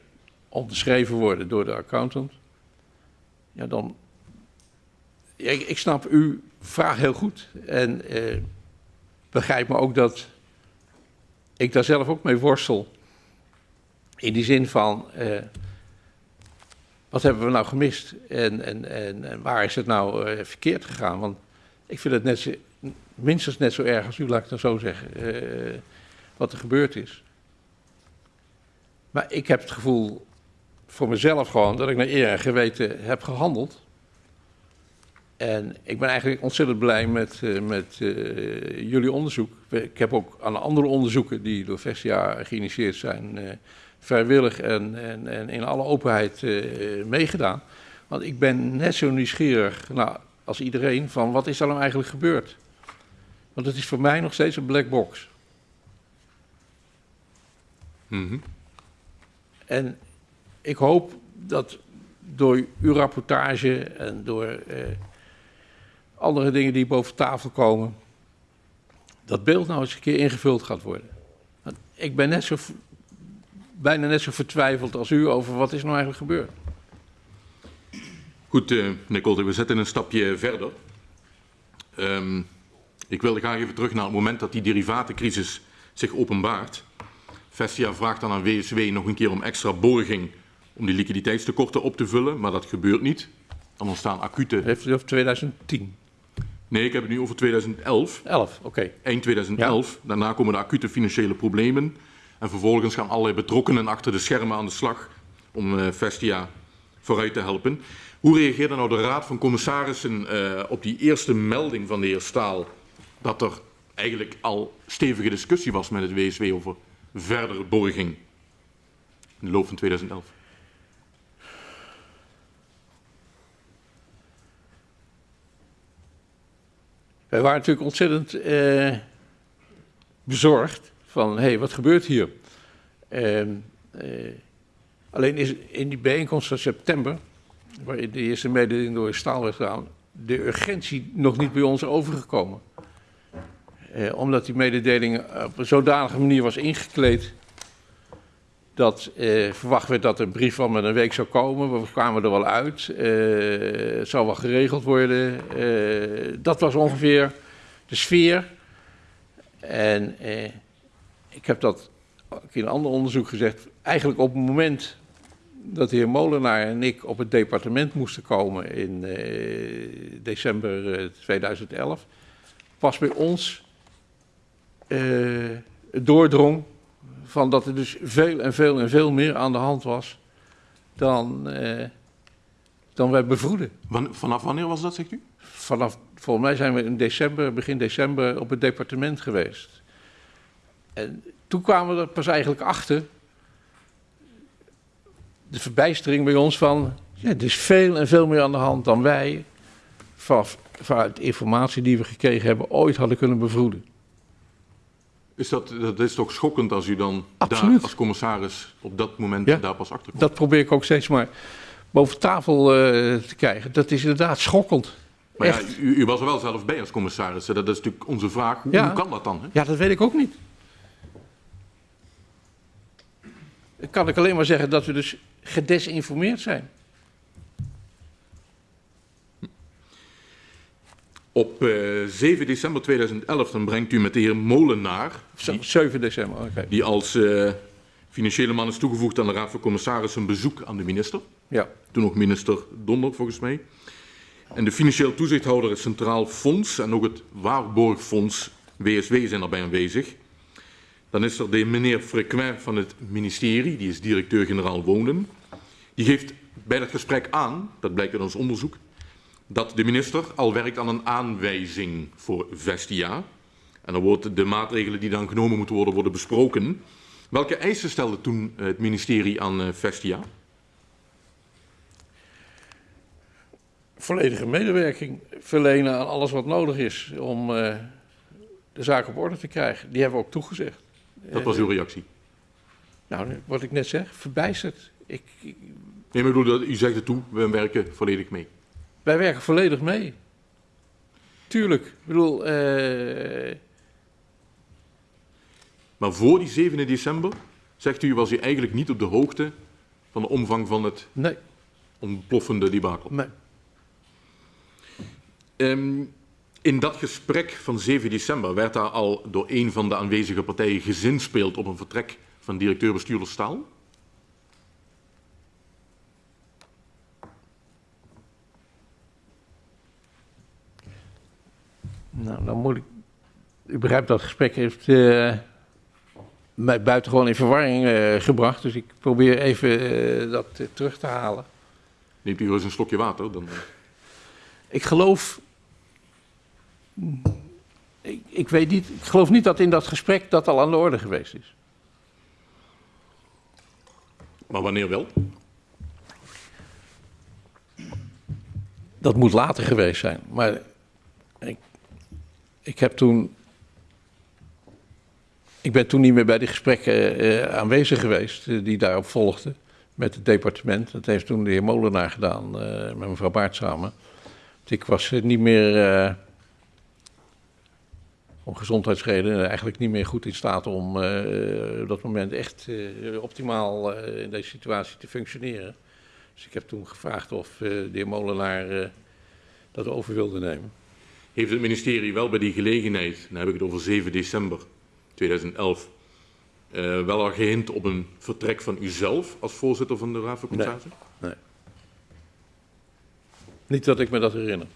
onderschreven worden door de accountant, ja dan, ik, ik snap uw vraag heel goed en eh, begrijp me ook dat ik daar zelf ook mee worstel, in die zin van, eh, wat hebben we nou gemist en, en, en, en waar is het nou uh, verkeerd gegaan? Want ik vind het net minstens net zo erg als u, laat ik het zo zeggen, uh, wat er gebeurd is. Maar ik heb het gevoel voor mezelf gewoon dat ik naar eer en geweten heb gehandeld. En ik ben eigenlijk ontzettend blij met, uh, met jullie onderzoek. Ik heb ook aan andere onderzoeken die door Vestia geïnitieerd zijn vrijwillig en, en, en in alle openheid uh, meegedaan. Want ik ben net zo nieuwsgierig nou, als iedereen van wat is er nou eigenlijk gebeurd. Want het is voor mij nog steeds een black box. Mm -hmm. En ik hoop dat door uw rapportage en door uh, andere dingen die boven tafel komen, dat beeld nou eens een keer ingevuld gaat worden. Want ik ben net zo bijna net zo vertwijfeld als u over wat is nou eigenlijk gebeurd. Goed, uh, meneer we zetten een stapje verder. Um, ik wilde graag even terug naar het moment dat die derivatencrisis zich openbaart. Vestia vraagt dan aan WSW nog een keer om extra borging om die liquiditeitstekorten op te vullen, maar dat gebeurt niet. Dan ontstaan acute... Heeft u over 2010? Nee, ik heb het nu over 2011. 11, oké. Okay. Eind 2011. Ja. Daarna komen de acute financiële problemen. En vervolgens gaan allerlei betrokkenen achter de schermen aan de slag om uh, Vestia vooruit te helpen. Hoe reageerde nou de Raad van Commissarissen uh, op die eerste melding van de heer Staal dat er eigenlijk al stevige discussie was met het WSW over verdere borging in de loop van 2011? Wij waren natuurlijk ontzettend uh, bezorgd van, hé, hey, wat gebeurt hier? Uh, uh, alleen is in die bijeenkomst van september, waarin de eerste mededeling door Staal werd gedaan, de urgentie nog niet bij ons overgekomen. Uh, omdat die mededeling op een zodanige manier was ingekleed dat uh, verwacht werd dat een brief van met een week zou komen. We kwamen er wel uit. Het zou wel geregeld worden. Dat was ongeveer de sfeer. En ik heb dat in een ander onderzoek gezegd. Eigenlijk op het moment dat de heer Molenaar en ik op het departement moesten komen in december 2011, was bij ons doordrong van dat er dus veel en veel en veel meer aan de hand was dan, dan wij bevroeden. Vanaf wanneer was dat, zegt u? Vanaf, volgens mij zijn we in december, begin december op het departement geweest. En toen kwamen we er pas eigenlijk achter, de verbijstering bij ons van, Ja, er is veel en veel meer aan de hand dan wij van, vanuit de informatie die we gekregen hebben ooit hadden kunnen bevroeden. Is dat, dat is toch schokkend als u dan Absoluut. daar als commissaris op dat moment Ja. daar pas achter komt? Dat probeer ik ook steeds maar boven tafel eh, te krijgen. Dat is inderdaad schokkend. Maar ja, u, u was er wel zelf bij als commissaris. Dat is natuurlijk onze vraag. Hoe, Ja. hoe kan dat dan? Hè? Ja, dat weet ik ook niet. Dan kan ik alleen maar zeggen dat we dus gedesinformeerd zijn. Op eh, 7 december 2011 dan brengt u met de heer Molenaar, die, 7 december, oké. die als eh, financiële man is toegevoegd aan de Raad van Commissarissen, een bezoek aan de minister. Ja, Toen nog minister Donder, volgens mij. En de financieel toezichthouder, het Centraal Fonds en ook het Waarborgfonds WSW zijn daarbij aanwezig. Dan is er de meneer Frequin van het ministerie, die is directeur-generaal Wonen. Die geeft bij dat gesprek aan, dat blijkt uit ons onderzoek, dat de minister al werkt aan een aanwijzing voor Vestia. En dan worden de maatregelen die dan genomen moeten worden, worden besproken. Welke eisen stelde toen het ministerie aan eh, Vestia? volledige medewerking verlenen aan alles wat nodig is om eh, de zaak op orde te krijgen. Die hebben we ook toegezegd. Dat was uw reactie. Nou, wat ik net zeg, verbijsterd. Ik, ik- Nee, maar ik bedoel, dat- u zegt het toe, we werken volledig mee. wij werken volledig mee. Tuurlijk. Ik bedoel, eh, Maar voor die 7 december, zegt u, was u eigenlijk niet op de hoogte van de omvang van het nee, ontploffende debakel. nee. Ehm, in dat gesprek van 7 december werd daar al door een van de aanwezige partijen gezinspeeld op een vertrek van directeur-bestuurder Staal. Nou, dan moet ik. U begrijpt dat het gesprek heeft eh, mij buitengewoon in verwarring eh, gebracht. Dus ik probeer even eh, dat terug te halen. Neemt u eens een slokje water, dan... Ik geloof. Ik, ik weet niet. Ik geloof niet dat in dat gesprek dat al aan de orde geweest is. Maar wanneer wel? Dat moet later geweest zijn. Maar ik, ik heb toen. Ik ben toen niet meer bij die gesprekken eh, aanwezig geweest eh, die daarop volgden met het departement. Dat heeft toen de heer Molenaar gedaan eh, met mevrouw Baart samen. Ik was niet meer, om gezondheidsredenen, eigenlijk niet meer goed in staat om eh, op dat moment echt eh, optimaal eh, in deze situatie te functioneren. Dus ik heb toen gevraagd of eh, de heer Molenaar eh, dat over wilde nemen. Heeft het ministerie wel bij die gelegenheid, dan heb ik het over 7 december 2011, eh, wel al gehint op een vertrek van uzelf als voorzitter van de Raad van Commissarissen? Niet dat ik me dat herinner.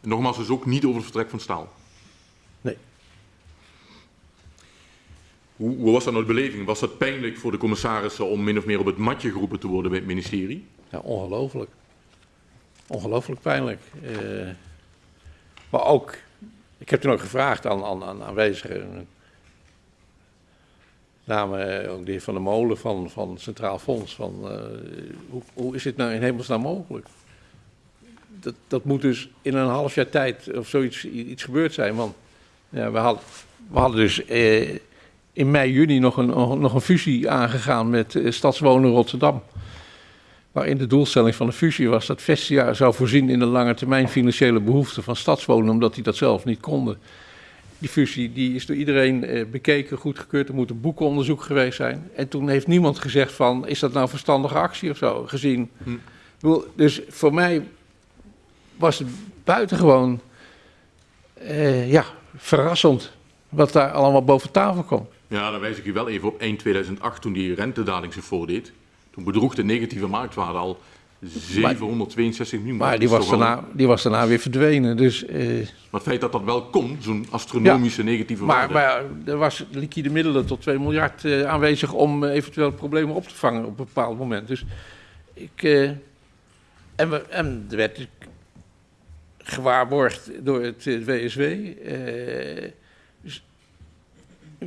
En Nogmaals, dus ook niet over het vertrek van Staal. Hoe, hoe was dat nou de beleving? Was dat pijnlijk voor de commissarissen om min of meer op het matje geroepen te worden bij het ministerie? Ja, ongelooflijk. Ongelooflijk pijnlijk. Eh, maar ook, ik heb toen ook gevraagd aan, aan, aan aanwezigen, name ook de heer Van der Molen van, van Centraal Fonds, van eh, hoe, hoe is dit nou in hemelsnaam mogelijk? Dat, dat moet dus in een half jaar tijd of zoiets iets gebeurd zijn, want ja, we, hadden, we hadden dus eh, in mei, juni nog een, nog een fusie aangegaan met eh, Stadswonen Rotterdam. Waarin de doelstelling van de fusie was dat Vestia zou voorzien in de lange termijn financiële behoeften van stadswonen, omdat die dat zelf niet konden. Die fusie die is door iedereen eh, bekeken, goedgekeurd. Er moet een boekenonderzoek geweest zijn. En toen heeft niemand gezegd van, is dat nou een verstandige actie of zo, gezien. Hm. Dus voor mij was het buitengewoon eh, ja, verrassend wat daar allemaal boven tafel kwam. Ja, dan wijs ik u wel even op eind 2008 toen die rentedaling zich voordeed. Toen bedroeg de negatieve marktwaarde al 762 miljoen. Maar die was, daarna, die was daarna weer verdwenen. Dus, eh, Maar het feit dat dat wel kon, zo'n astronomische negatieve Maar, waarde. maar er was liquide middelen tot 2 miljard eh, aanwezig om eh, eventueel problemen op te vangen op een bepaald moment. Dus ik. en, we, en er werd gewaarborgd door het WSW. dus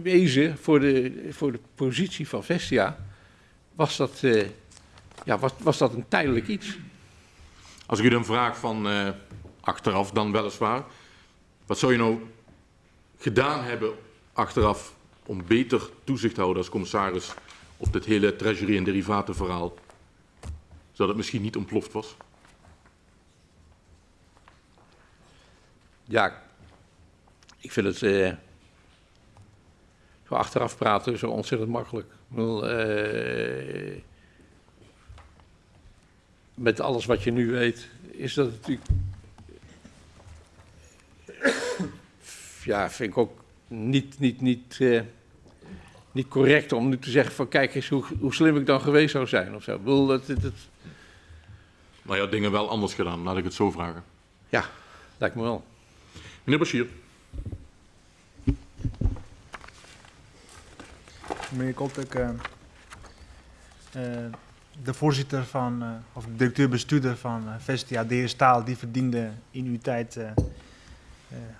wezen voor de, voor de positie van Vestia was dat eh, ja, was, was dat een tijdelijk iets? Als ik u dan vraag van eh, achteraf dan weliswaar, wat zou je nou gedaan hebben achteraf om beter toezicht te houden als commissaris op dit hele treasury- en derivatenverhaal, zodat het misschien niet ontploft was? Ja, ik vind het eh, achteraf praten zo ontzettend makkelijk. Ik bedoel, eh, met alles wat je nu weet, is dat natuurlijk. Ja, vind ik ook niet, niet, niet, eh, niet correct om nu te zeggen van kijk eens hoe, hoe slim ik dan geweest zou zijn of zo. Ik bedoel, dat, dat, Maar ja, dingen wel anders gedaan, laat ik het zo vragen. ja, lijkt me wel. Meneer Bashir. Meneer Koltek, eh, eh, de voorzitter van, eh, of de directeur-bestuurder van Vestia, de heer Staal, die verdiende in uw tijd,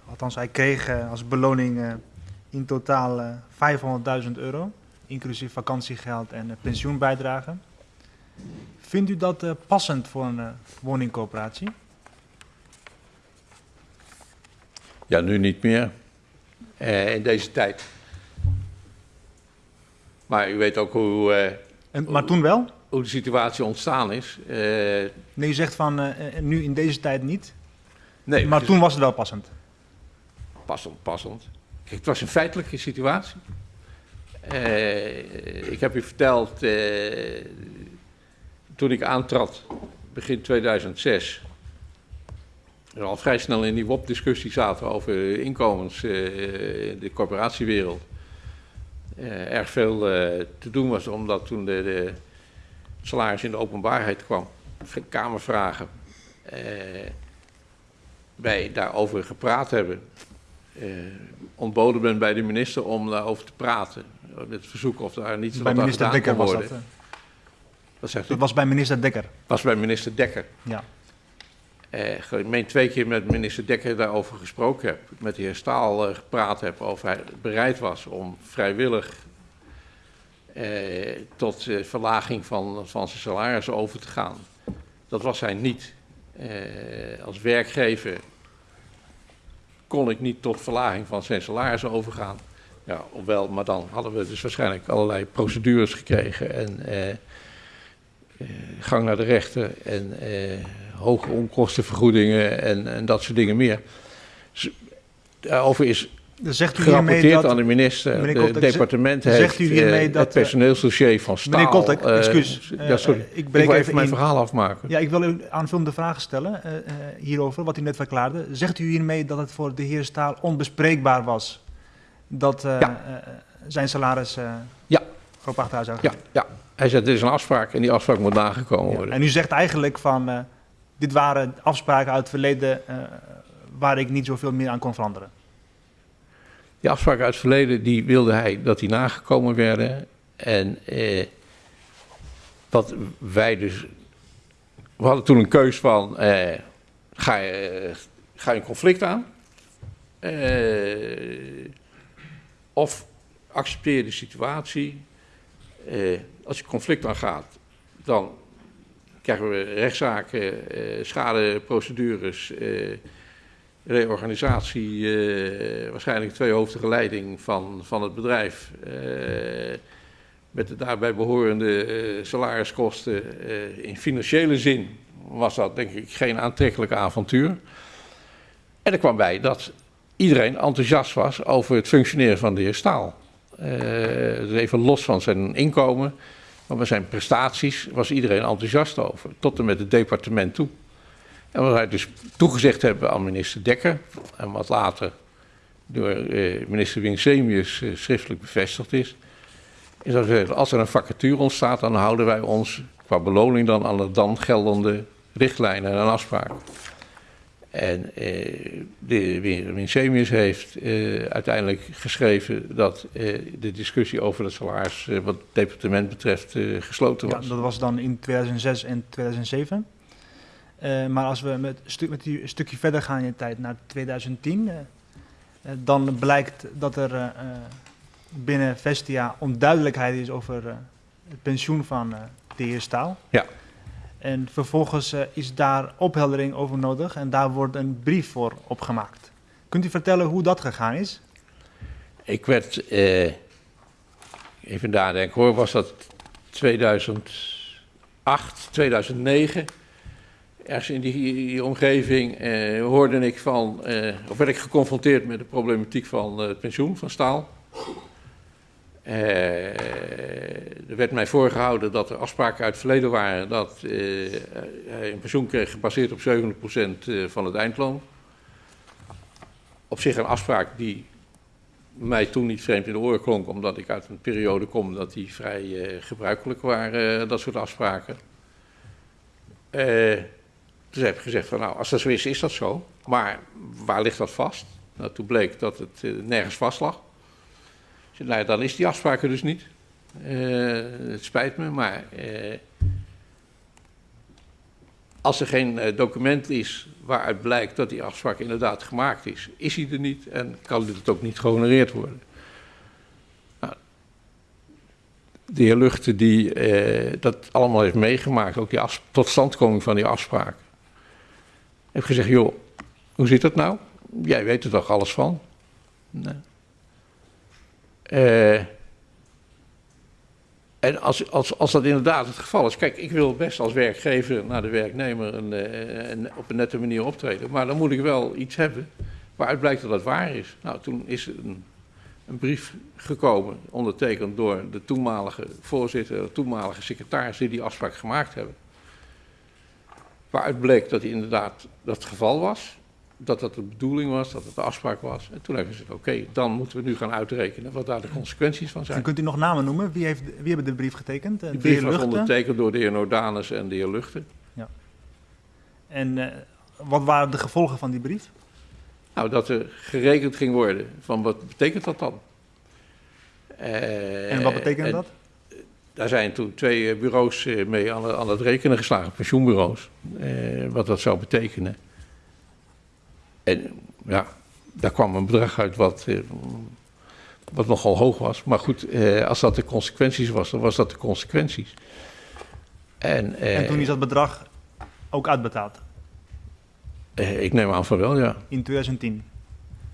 althans hij kreeg als beloning in totaal eh, 500.000 euro, inclusief vakantiegeld en eh, pensioenbijdrage. Vindt u dat passend voor een woningcoöperatie? Ja, nu niet meer. In deze tijd. Maar u weet ook hoe, eh, En, maar toen wel? hoe de situatie ontstaan is. Eh, Nee, u zegt van eh, nu in deze tijd niet, nee, maar het toen was het wel passend. passend, passend. Kijk, het was een feitelijke situatie. Ik heb u verteld, toen ik aantrad, begin 2006, we al vrij snel in die WOP-discussie zaten over inkomens in de corporatiewereld. Eh, erg veel eh, te doen was, omdat toen de, de salaris in de openbaarheid kwam, geen kamervragen, eh, wij daarover gepraat hebben. Ontboden ben bij de minister om daarover te praten. Met het verzoek of daar niets Bij wat aan gedaan Dekker kon was worden. dat. Wat zegt u? Dat was bij minister Dekker, was bij minister Dekker. ja. Eh, ik meen twee keer met minister Dekker daarover gesproken heb. Met de heer Staal eh, gepraat heb of hij bereid was om vrijwillig eh, tot verlaging van, van zijn salaris over te gaan. Dat was hij niet. Als werkgever kon ik niet tot verlaging van zijn salaris overgaan. Ja, ofwel, maar dan hadden we dus waarschijnlijk allerlei procedures gekregen en gang naar de rechter en hoge onkostenvergoedingen en, en dat soort dingen meer. Daarover is zegt u gerapporteerd dat... aan de minister. Meneer Het Koltek, departement zegt heeft u hiermee eh, dat, het personeelsdossier van Staal... Meneer Koltek, eh, excuus. ja, sorry. Eh, ik ik wil even mijn in. verhaal afmaken. Ja, ik wil u aanvullende vragen stellen eh, eh, hierover, wat u net verklaarde. Zegt u hiermee dat het voor de heer Staal onbespreekbaar was dat eh, Ja. eh, zijn salaris eh Ja. op achteruit zou Ja, gaan? ja, hij zegt, dit is een afspraak en die afspraak moet nagekomen worden. En u zegt eigenlijk van, eh, dit waren afspraken uit het verleden eh, waar ik niet zoveel meer aan kon veranderen. Die afspraken uit het verleden, die wilde hij dat die nagekomen werden. En eh, wat wij dus... We hadden toen een keus van, eh, ga, je, ga je een conflict aan? Eh, of accepteer de situatie. Eh, als je conflict aangaat, dan krijgen we rechtszaken, eh, schadeprocedures... eh, reorganisatie, eh, waarschijnlijk tweehoofdige leiding van, van het bedrijf. met de daarbij behorende eh, salariskosten. in financiële zin was dat denk ik geen aantrekkelijk avontuur. En er kwam bij dat iedereen enthousiast was over het functioneren van de heer Staal. Dus even los van zijn inkomen, maar zijn prestaties was iedereen enthousiast over. Tot en met het departement toe. En wat wij dus toegezegd hebben aan minister Dekker, en wat later door eh, minister Winsemius eh, schriftelijk bevestigd is, is dat we, als er een vacature ontstaat, dan houden wij ons qua beloning dan aan de dan geldende richtlijnen en afspraken. En eh, de heer Winsemius heeft eh, uiteindelijk geschreven dat eh, de discussie over het salaris wat het departement betreft gesloten Ja, was. dat was dan in 2006 en 2007. Eh, maar als we met, een stuk, met die, stukje verder gaan in de tijd, naar 2010, eh, eh, dan blijkt dat er binnen Vestia onduidelijkheid is over het pensioen van de heer Staal. Ja. En vervolgens eh, is daar opheldering over nodig en daar wordt een brief voor opgemaakt. Kunt u vertellen hoe dat gegaan is? Ik werd, eh, even nadenken hoor, was dat 2008, 2009? Ergens in die, omgeving eh, hoorde ik van, eh, of werd ik geconfronteerd met de problematiek van eh, het pensioen van staal. Eh, er werd mij voorgehouden dat er afspraken uit het verleden waren dat eh, hij een pensioen kreeg gebaseerd op 70% eh, van het eindloon. Op zich een afspraak die mij toen niet vreemd in de oren klonk, omdat ik uit een periode kom dat die vrij gebruikelijk waren, dat soort afspraken. Eh, dus heb ik gezegd van nou, als dat zo is, is dat zo. Maar waar ligt dat vast? Nou, toen bleek dat het nergens vast lag. Zei, nou, dan is die afspraak er dus niet. Eh, het spijt me, maar eh, als er geen eh, document is waaruit blijkt dat die afspraak inderdaad gemaakt is, is hij er niet en kan dit ook niet gehonoreerd worden. Nou, de heer Luchten die dat allemaal heeft meegemaakt, ook die totstandkoming van die afspraak, heeft gezegd, joh, hoe zit dat nou? Jij weet er toch alles van? Nee. Eh, en als, als, als dat inderdaad het geval is, kijk, ik wil best als werkgever naar de werknemer een, eh, op een nette manier optreden, maar dan moet ik wel iets hebben waaruit blijkt dat dat waar is. Nou, toen is een, een brief gekomen, ondertekend door de toenmalige voorzitter, de toenmalige secretaris die die afspraak gemaakt hebben. Waaruit bleek dat inderdaad dat het geval was, dat dat de bedoeling was, dat het de afspraak was. En toen hebben ze gezegd, oké, dan moeten we nu gaan uitrekenen wat daar de consequenties van En zijn. kunt u nog namen noemen? Wie, heeft, wie hebben de brief getekend? Eh, de heer brief was ondertekend door de heer Nordanus en de heer Luchten. En eh, wat waren de gevolgen van die brief? Nou, dat er gerekend ging worden van wat betekent dat dan? Eh, En wat betekent dat? Daar zijn toen twee eh, bureaus eh, mee aan, aan het rekenen geslagen, pensioenbureaus, eh, wat dat zou betekenen. En ja, daar kwam een bedrag uit wat, eh, wat nogal hoog was. Maar goed, eh, als dat de consequenties was, dan was dat de consequenties. En, eh, En toen is dat bedrag ook uitbetaald ik neem aan van wel, ja. in 2010.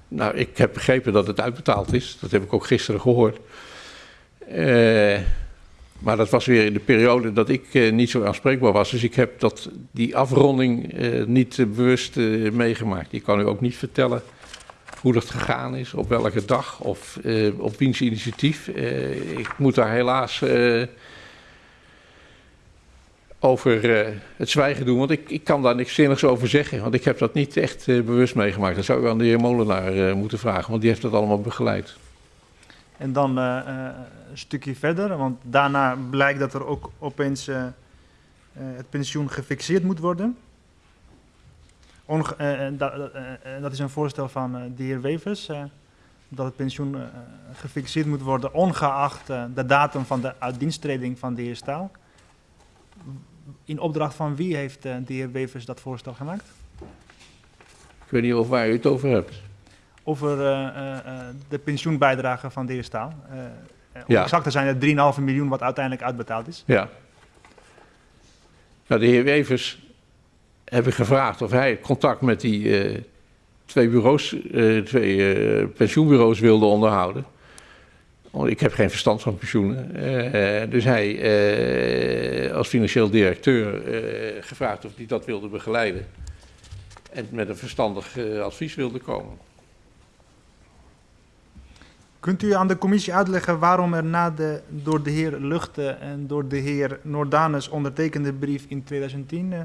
Nou, ik heb begrepen dat het uitbetaald is. Dat heb ik ook gisteren gehoord. Eh, maar dat was weer in de periode dat ik eh, niet zo aanspreekbaar was. Dus ik heb dat, die afronding eh, niet eh, bewust meegemaakt. Ik kan u ook niet vertellen hoe dat gegaan is, op welke dag of op wiens initiatief. Ik moet daar helaas over het zwijgen doen, want ik, ik kan daar niks zinnigs over zeggen. Want ik heb dat niet echt bewust meegemaakt. Dat zou u aan de heer Molenaar moeten vragen, want die heeft dat allemaal begeleid. En dan stukje verder, want daarna blijkt dat er ook opeens eh, eh, het pensioen gefixeerd moet worden. Onge- eh, da- dat is een voorstel van de heer Wevers, dat het pensioen gefixeerd moet worden ongeacht de datum van de uitdiensttreding van de heer Staal. In opdracht van wie heeft de heer Wevers dat voorstel gemaakt? Ik weet niet of waar u het over hebt. Over eh, eh, de pensioenbijdrage van de heer Staal. Eh, om Ja. exact te zijn het 3,5 miljoen wat uiteindelijk uitbetaald is. Ja. Nou, de heer Wevers heb ik gevraagd of hij contact met die eh, twee bureaus, eh, twee eh, pensioenbureaus wilde onderhouden. Want ik heb geen verstand van pensioenen. Eh, dus hij eh, als financieel directeur eh, gevraagd of hij dat wilde begeleiden. En met een verstandig eh, advies wilde komen. Kunt u aan de commissie uitleggen waarom er na de door de heer Luchte en door de heer Nordanus ondertekende brief in 2010 eh,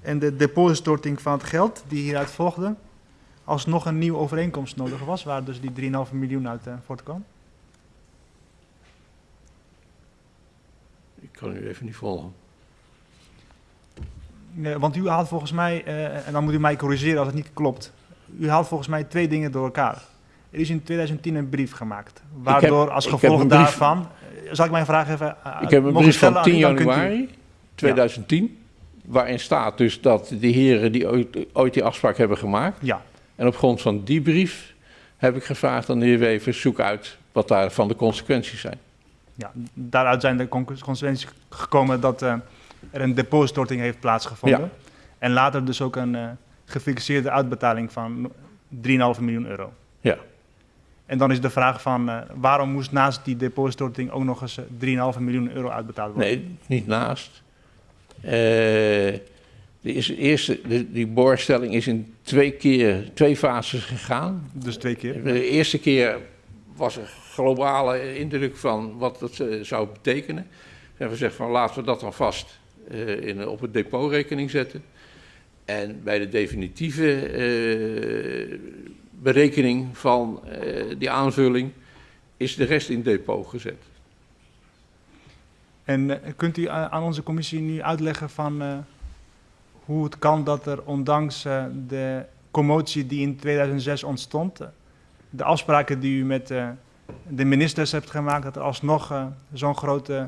en de depositstorting van het geld die hieruit volgde, alsnog een nieuwe overeenkomst nodig was, waar dus die 3,5 miljoen uit eh, voortkwam? Ik kan u even niet volgen. Nee, want u haalt volgens mij, eh, en dan moet u mij corrigeren als het niet klopt, u haalt volgens mij twee dingen door elkaar. Er is in 2010 een brief gemaakt, waardoor als gevolg brief- daarvan, zal ik mijn vraag even eh, Ik heb een brief van aan u, 10 dan kunt u- januari 2010, waarin staat dus dat de heren die ooit, ooit die afspraak hebben gemaakt. Ja, En op grond van die brief heb ik gevraagd aan de heer Wevers, zoek uit wat daarvan de consequenties zijn. Ja, daaruit zijn de con- consequenties gekomen dat eh, er een depostorting heeft plaatsgevonden. Ja. En later dus ook een eh, gefixeerde uitbetaling van 3,5 miljoen euro. Ja. En dan is de vraag van eh, waarom moest naast die depostorting ook nog eens eh, 3,5 miljoen euro uitbetaald worden? Nee, niet naast. Eh, de is- eerste, de, die boorstelling is in twee keer, twee fases gegaan. Dus twee keer. De eerste keer was er globale indruk van wat dat eh, zou betekenen. En we zeggen van laten we dat dan vast eh, in, op een depotrekening zetten. En bij de definitieve eh, berekening van eh, die aanvulling is de rest in depot gezet. En eh, kunt u aan onze commissie nu uitleggen van eh, hoe het kan dat er ondanks de commotie die in 2006 ontstond, de afspraken die u met de ministers hebt gemaakt, dat er alsnog zo'n groot, eh,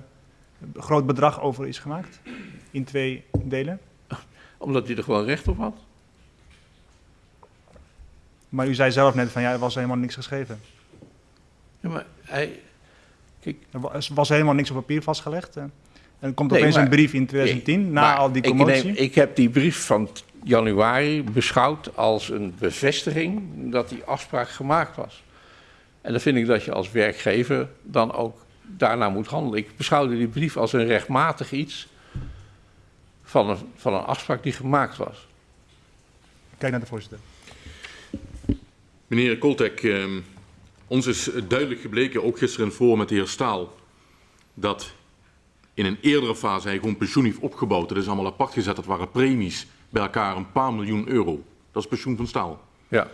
groot bedrag over is gemaakt? In twee delen. Omdat hij er gewoon recht op had. Maar u zei zelf net van ja, er was helemaal niks geschreven. Ja, maar hij, Er wa- er was helemaal niks op papier vastgelegd. En er komt Nee, opeens maar- een brief in 2010, na Maar al die ik neem- commotie. Ik, heb die brief van januari beschouwd als een bevestiging dat die afspraak gemaakt was. En dan vind ik dat je als werkgever dan ook daarna moet handelen. Ik beschouwde die brief als een rechtmatig iets van een, van een afspraak die gemaakt was. Kijk naar de voorzitter. Meneer Koltek, eh, ons is duidelijk gebleken, ook gisteren in het forum met de heer Staal, dat in een eerdere fase hij gewoon pensioen heeft opgebouwd. Dat is allemaal apart gezet, dat waren premies bij elkaar een paar miljoen euro. Dat is pensioen van Staal. Ja.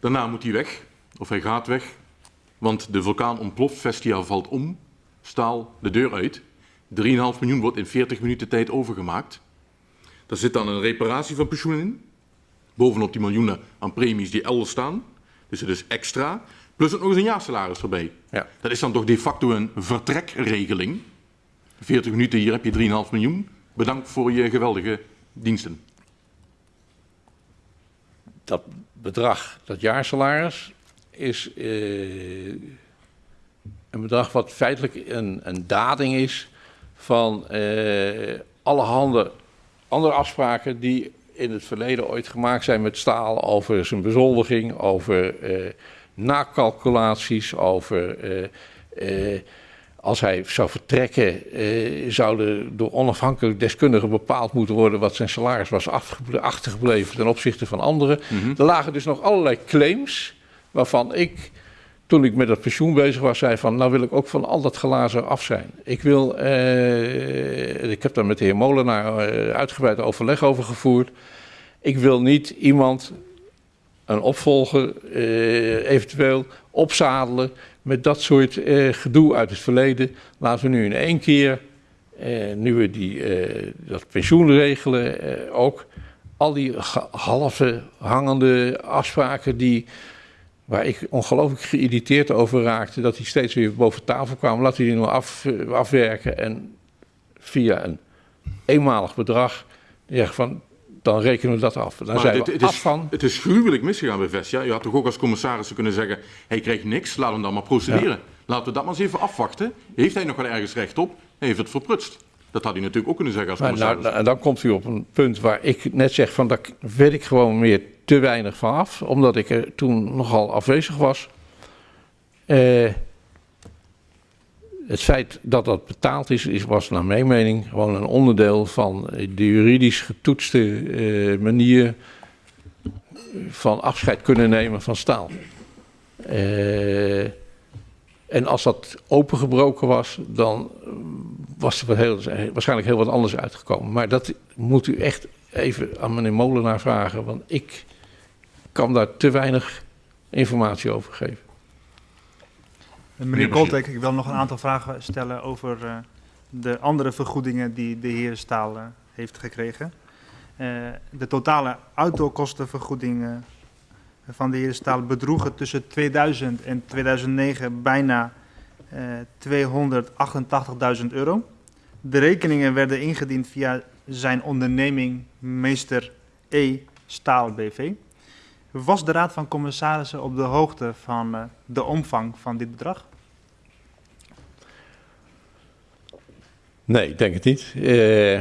Daarna moet hij weg, of hij gaat weg, want de vulkaan ontploft, Vestia valt om, Staal de deur uit. 3,5 miljoen wordt in 40 minuten tijd overgemaakt. Daar zit dan een reparatie van pensioen in, bovenop die miljoenen aan premies die elders staan. Dus het is extra, plus ook nog eens een jaarsalaris erbij. Ja. Dat is dan toch de facto een vertrekregeling. 40 minuten, hier heb je 3,5 miljoen. Bedankt voor je geweldige diensten. dat bedrag, dat jaarsalaris, is eh, een bedrag wat feitelijk een, een dading is van eh allerhande andere afspraken die in het verleden ooit gemaakt zijn met staal over zijn bezoldiging, over eh nakalculaties, over eh, eh, als hij zou vertrekken, zouden door onafhankelijk deskundigen bepaald moeten worden wat zijn salaris was achtergebleven ten opzichte van anderen. Er lagen dus nog allerlei claims waarvan ik, toen ik met dat pensioen bezig was, zei van nou wil ik ook van al dat glazen af zijn. Ik wil, eh, ik heb daar met de heer Molenaar eh, uitgebreid overleg over gevoerd. Ik wil niet iemand, een opvolger, eh, eventueel opzadelen met dat soort gedoe uit het verleden. Laten we nu in één keer, nu we die, dat pensioen regelen, ook al die halve hangende afspraken die, waar ik ongelooflijk geïrriteerd over raakte, dat die steeds weer boven tafel kwamen. Laten we die nou af, afwerken en via een eenmalig bedrag zeggen van, dan rekenen we dat af. Dan Maar zijn dit- we het, af is, van. het is gruwelijk misgegaan bij Vestia. Je had toch ook als commissaris kunnen zeggen, hij krijgt niks, laat hem dan maar procederen. Laten we dat maar eens even afwachten. Heeft hij nog wel ergens recht op? Hij heeft het verprutst. Dat had hij natuurlijk ook kunnen zeggen als commissaris. nou, en dan komt u op een punt waar ik net zeg van daar weet ik gewoon meer te weinig van af, omdat ik er toen nogal afwezig was. Eh, het feit dat dat betaald is, is, was naar mijn mening gewoon een onderdeel van de juridisch getoetste eh, manier van afscheid kunnen nemen van staal. Eh, en als dat opengebroken was, dan was er wat heel, waarschijnlijk heel wat anders uitgekomen. Maar dat moet u echt even aan meneer Molenaar vragen, want ik kan daar te weinig informatie over geven. Meneer Koltek, ik wil nog een aantal vragen stellen over eh, de andere vergoedingen die de heer Staal eh, heeft gekregen. Eh, de totale autokostenvergoeding eh, van de heer Staal bedroegen tussen 2000 en 2009 bijna 288.000 euro. De rekeningen werden ingediend via zijn onderneming Meester E. Staal BV. Was de Raad van Commissarissen op de hoogte van eh, de omvang van dit bedrag? Nee, ik denk het niet. Eh,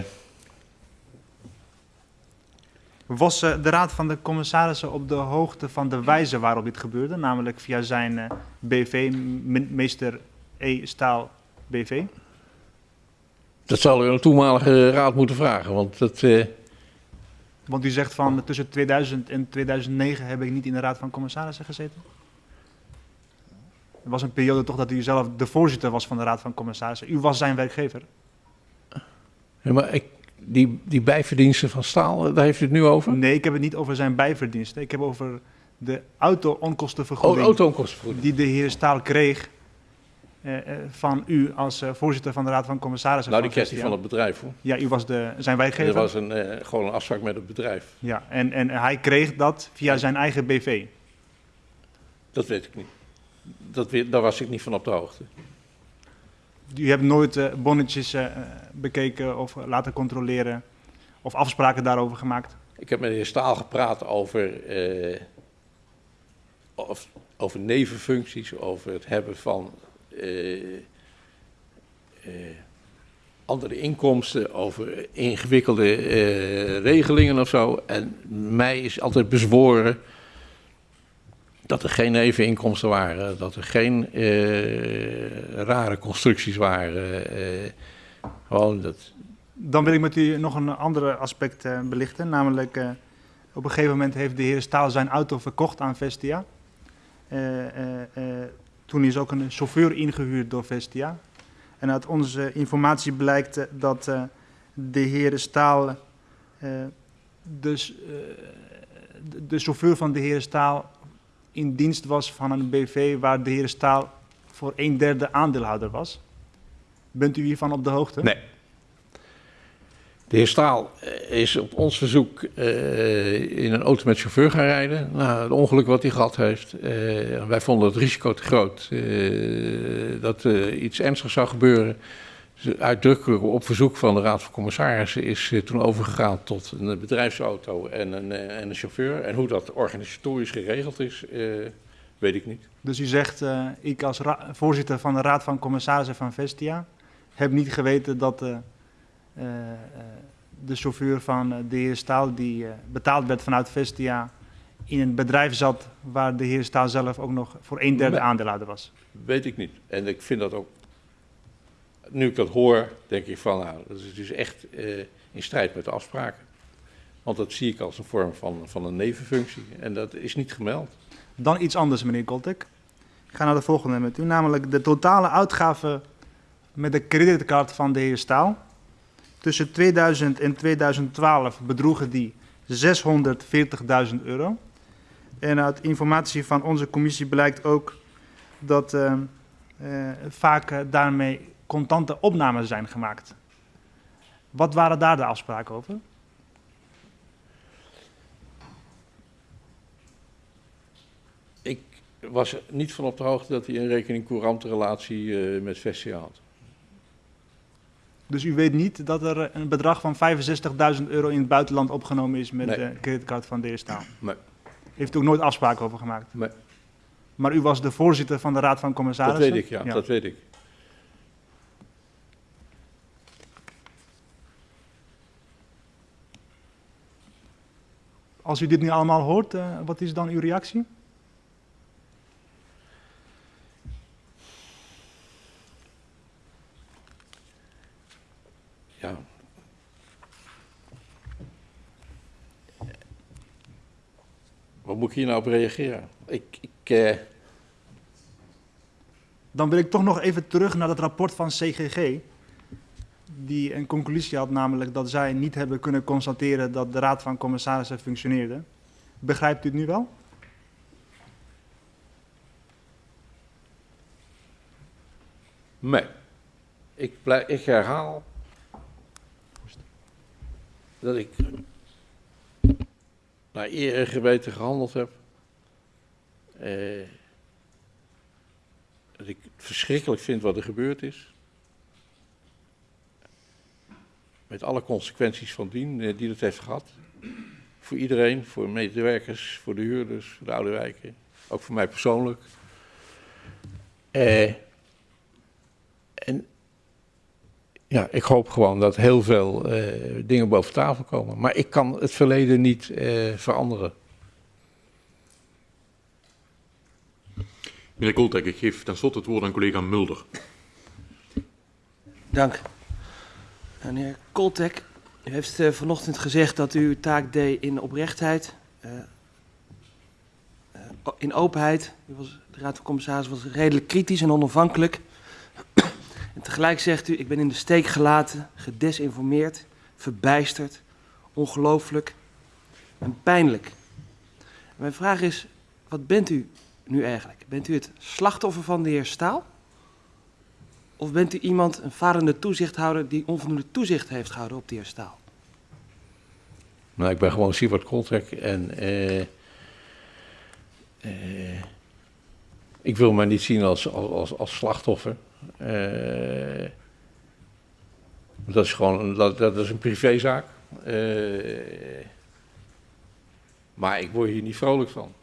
Was eh, de Raad van de Commissarissen op de hoogte van de wijze waarop dit gebeurde? Namelijk via zijn eh, BV, me- meester E. Staal BV? dat zal u een toenmalige raad moeten vragen, want dat... eh, Want u zegt van tussen 2000 en 2009 heb ik niet in de Raad van Commissarissen gezeten? Er was een periode toch dat u zelf de voorzitter was van de Raad van Commissarissen. U was zijn werkgever. ja, maar ik, die, die bijverdiensten van staal, eh, daar heeft u het nu over? Nee, ik heb het niet over zijn bijverdiensten. Ik heb over de Oh, auto-onkostenvergoeding auto-onkostenvergoeding. die de heer Staal kreeg van u als eh, voorzitter van de Raad van Commissarissen. Nou, die kreeg hij van het bedrijf, hoor. Ja, u was de, zijn werkgever. Er was een, eh, gewoon een afspraak met het bedrijf. Ja, en, en hij kreeg dat via zijn eigen BV. Dat weet ik niet. Dat weet, daar was ik niet van op de hoogte. U hebt nooit eh, bonnetjes eh, bekeken of laten controleren of afspraken daarover gemaakt. Ik heb met de heer Staal gepraat over, eh, of, over nevenfuncties, over het hebben van eh, eh, andere inkomsten, over ingewikkelde eh, regelingen of zo. En mij is altijd bezworen dat er geen neveninkomsten waren, dat er geen eh, rare constructies waren. eh, gewoon dat, Dan wil ik met u nog een ander aspect eh, belichten. Namelijk, eh, op een gegeven moment heeft de heer Staal zijn auto verkocht aan Vestia. Eh, eh, eh, toen is ook een chauffeur ingehuurd door Vestia. En uit onze informatie blijkt eh, dat eh, de heer Staal, eh, dus, de chauffeur van de heer Staal in dienst was van een BV waar de heer Staal voor een derde aandeelhouder was. Bent u hiervan op de hoogte? Nee. De heer Staal eh, is op ons verzoek eh, in een auto met chauffeur gaan rijden. Nou, het ongeluk wat hij gehad heeft. eh, wij vonden het risico te groot eh, dat iets ernstigs zou gebeuren. Dus uitdrukkelijk op verzoek van de Raad van Commissarissen is toen overgegaan tot een bedrijfsauto en een, en een chauffeur. En hoe dat organisatorisch geregeld is, weet ik niet. Dus u zegt, ik als voorzitter van de Raad van Commissarissen van Vestia heb niet geweten dat de chauffeur van eh, de heer Staal, die eh, betaald werd vanuit Vestia, in een bedrijf zat waar de heer Staal zelf ook nog voor een derde aandeelhouder was. Weet ik niet. En ik vind dat ook. Nu ik dat hoor, denk ik van nou, dat is dus echt eh, in strijd met de afspraken. Want dat zie ik als een vorm van, van een nevenfunctie. En dat is niet gemeld. Dan iets anders, meneer Koltek. Ik ga naar de volgende met u, namelijk de totale uitgaven met de creditcard van de heer Staal. Tussen 2000 en 2012 bedroegen die 640.000 euro. En uit informatie van onze commissie blijkt ook dat eh, eh, vaak eh, daarmee contante opnames zijn gemaakt. Wat waren daar de afspraken over? Ik was niet van op de hoogte dat hij een rekening-courante relatie eh, met Vestia had. Dus u weet niet dat er een bedrag van 65.000 euro in het buitenland opgenomen is met Nee. de creditcard van de heer Staal? Nee. Heeft u ook nooit afspraken over gemaakt? Nee. Maar u was de voorzitter van de Raad van Dat Commissarissen? weet ik, ja, dat weet ik. Als u dit nu allemaal hoort, eh, wat is dan uw reactie? Ja. Wat moet ik hier nou op reageren? Ik, ik, eh, Dan wil ik toch nog even terug naar het rapport van CGG. Die een conclusie had, namelijk dat zij niet hebben kunnen constateren dat de Raad van Commissarissen functioneerde. Begrijpt u het nu wel? Nee. Ik, ik herhaal dat ik naar eer en geweten gehandeld heb. Eh, dat ik het verschrikkelijk vind wat er gebeurd is. Met alle consequenties van dien eh, die het heeft gehad. Voor iedereen, voor medewerkers, voor de huurders, voor de oude wijken. Ook voor mij persoonlijk. Eh, en ja, ik hoop gewoon dat heel veel eh, dingen boven tafel komen. Maar ik kan het verleden niet eh, veranderen. Meneer Koltek, ik geef tenslotte het woord aan collega Mulder. Dank. Meneer Koltek, u heeft eh, vanochtend gezegd dat u uw taak deed in oprechtheid, eh, eh, in openheid. U was, de Raad van Commissarissen was redelijk kritisch en onafhankelijk. En tegelijk zegt u, ik ben in de steek gelaten, gedesinformeerd, verbijsterd, ongelooflijk en pijnlijk. Mijn vraag is, wat bent u nu eigenlijk? Bent u het slachtoffer van de heer Staal? Of bent u iemand, een varende toezichthouder, die onvoldoende toezicht heeft gehouden op de heer Staal? Nou, ik ben gewoon Siebert Koltrek en eh, eh, ik wil mij niet zien als, als, als, als slachtoffer. Eh, dat is gewoon dat, dat is een privézaak. Eh, maar ik word hier niet vrolijk van.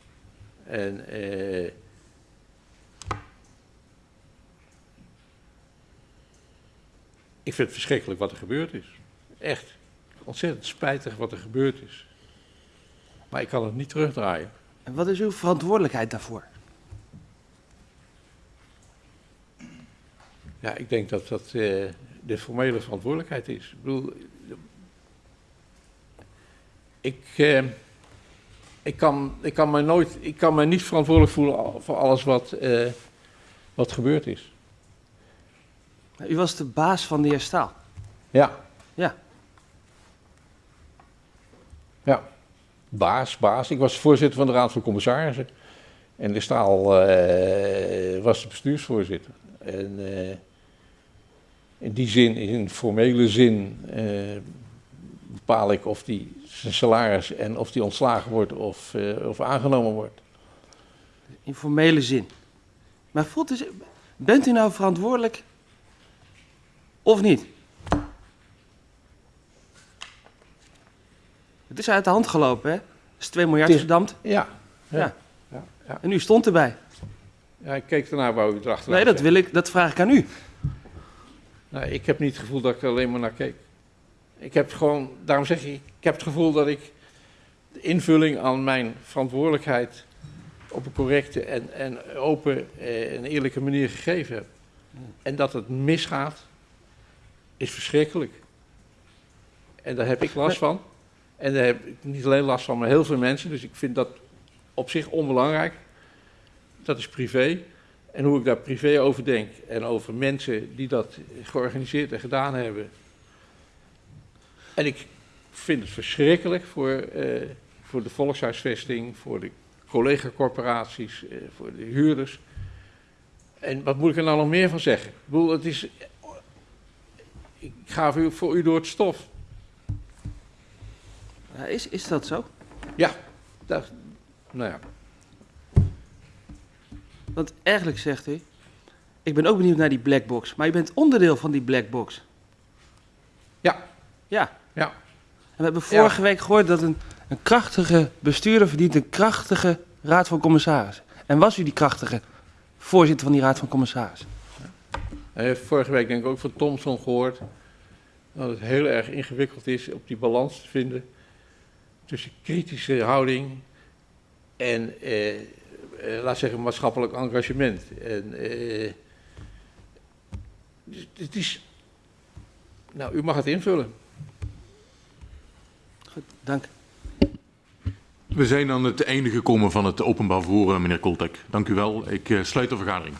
En eh, ik vind het verschrikkelijk wat er gebeurd is. Echt ontzettend spijtig wat er gebeurd is. Maar ik kan het niet terugdraaien. En wat is uw verantwoordelijkheid daarvoor? Ja, ik denk dat dat eh, de formele verantwoordelijkheid is. Ik bedoel, ik, eh, ik, kan, ik, kan mij nooit, ik kan mij niet verantwoordelijk voelen voor alles wat, eh, wat gebeurd is. U was de baas van de heer Staal. Ja. Ja. Ja. Baas, baas. Ik was voorzitter van de Raad van Commissarissen. En de Staal was de bestuursvoorzitter. En in die zin, in formele zin, eh, bepaal ik of die zijn salaris en of die ontslagen wordt of, eh, of aangenomen wordt. In formele zin. Maar voelt u, zich- bent u nou verantwoordelijk of niet? Het is uit de hand gelopen, hè? Is 2 miljard verdampt Ja. Ja. ja, ja. en u stond erbij. Ja, ik keek ernaar waar u erachter Nee, dat, wil ik, dat vraag ik aan u. Nou, ik heb niet het gevoel dat ik er alleen maar naar keek. Ik heb gewoon, daarom zeg ik, ik heb het gevoel dat ik de invulling aan mijn verantwoordelijkheid op een correcte en, en open en eerlijke manier gegeven heb. En dat het misgaat, is verschrikkelijk. En daar heb ik last van. En daar heb ik niet alleen last van, maar heel veel mensen. Dus ik vind dat op zich onbelangrijk. Dat is privé. En hoe ik daar privé over denk en over mensen die dat georganiseerd en gedaan hebben. En ik vind het verschrikkelijk voor, eh, voor de volkshuisvesting, voor de collega-corporaties, eh, voor de huurders. En wat moet ik er nou nog meer van zeggen? Ik bedoel, het is. Ik ga voor u, voor u door het stof. Is, is dat zo? Ja, dat, nou ja. Want eigenlijk zegt u, ik ben ook benieuwd naar die black box, maar u bent onderdeel van die black box. Ja. Ja. Ja. En we hebben vorige week gehoord dat een, een krachtige bestuurder verdient een krachtige raad van commissarissen. En was u die krachtige voorzitter van die raad van commissarissen? Hij heeft vorige week denk ik ook van Thomson gehoord dat het heel erg ingewikkeld is op die balans te vinden tussen kritische houding en, eh, laat zeggen, maatschappelijk engagement. En, eh, dus het is, nou, u mag het invullen. Goed, dank. We zijn aan het einde gekomen van het openbaar forum, meneer Koltek. Dank u wel. Ik eh, sluit de vergadering.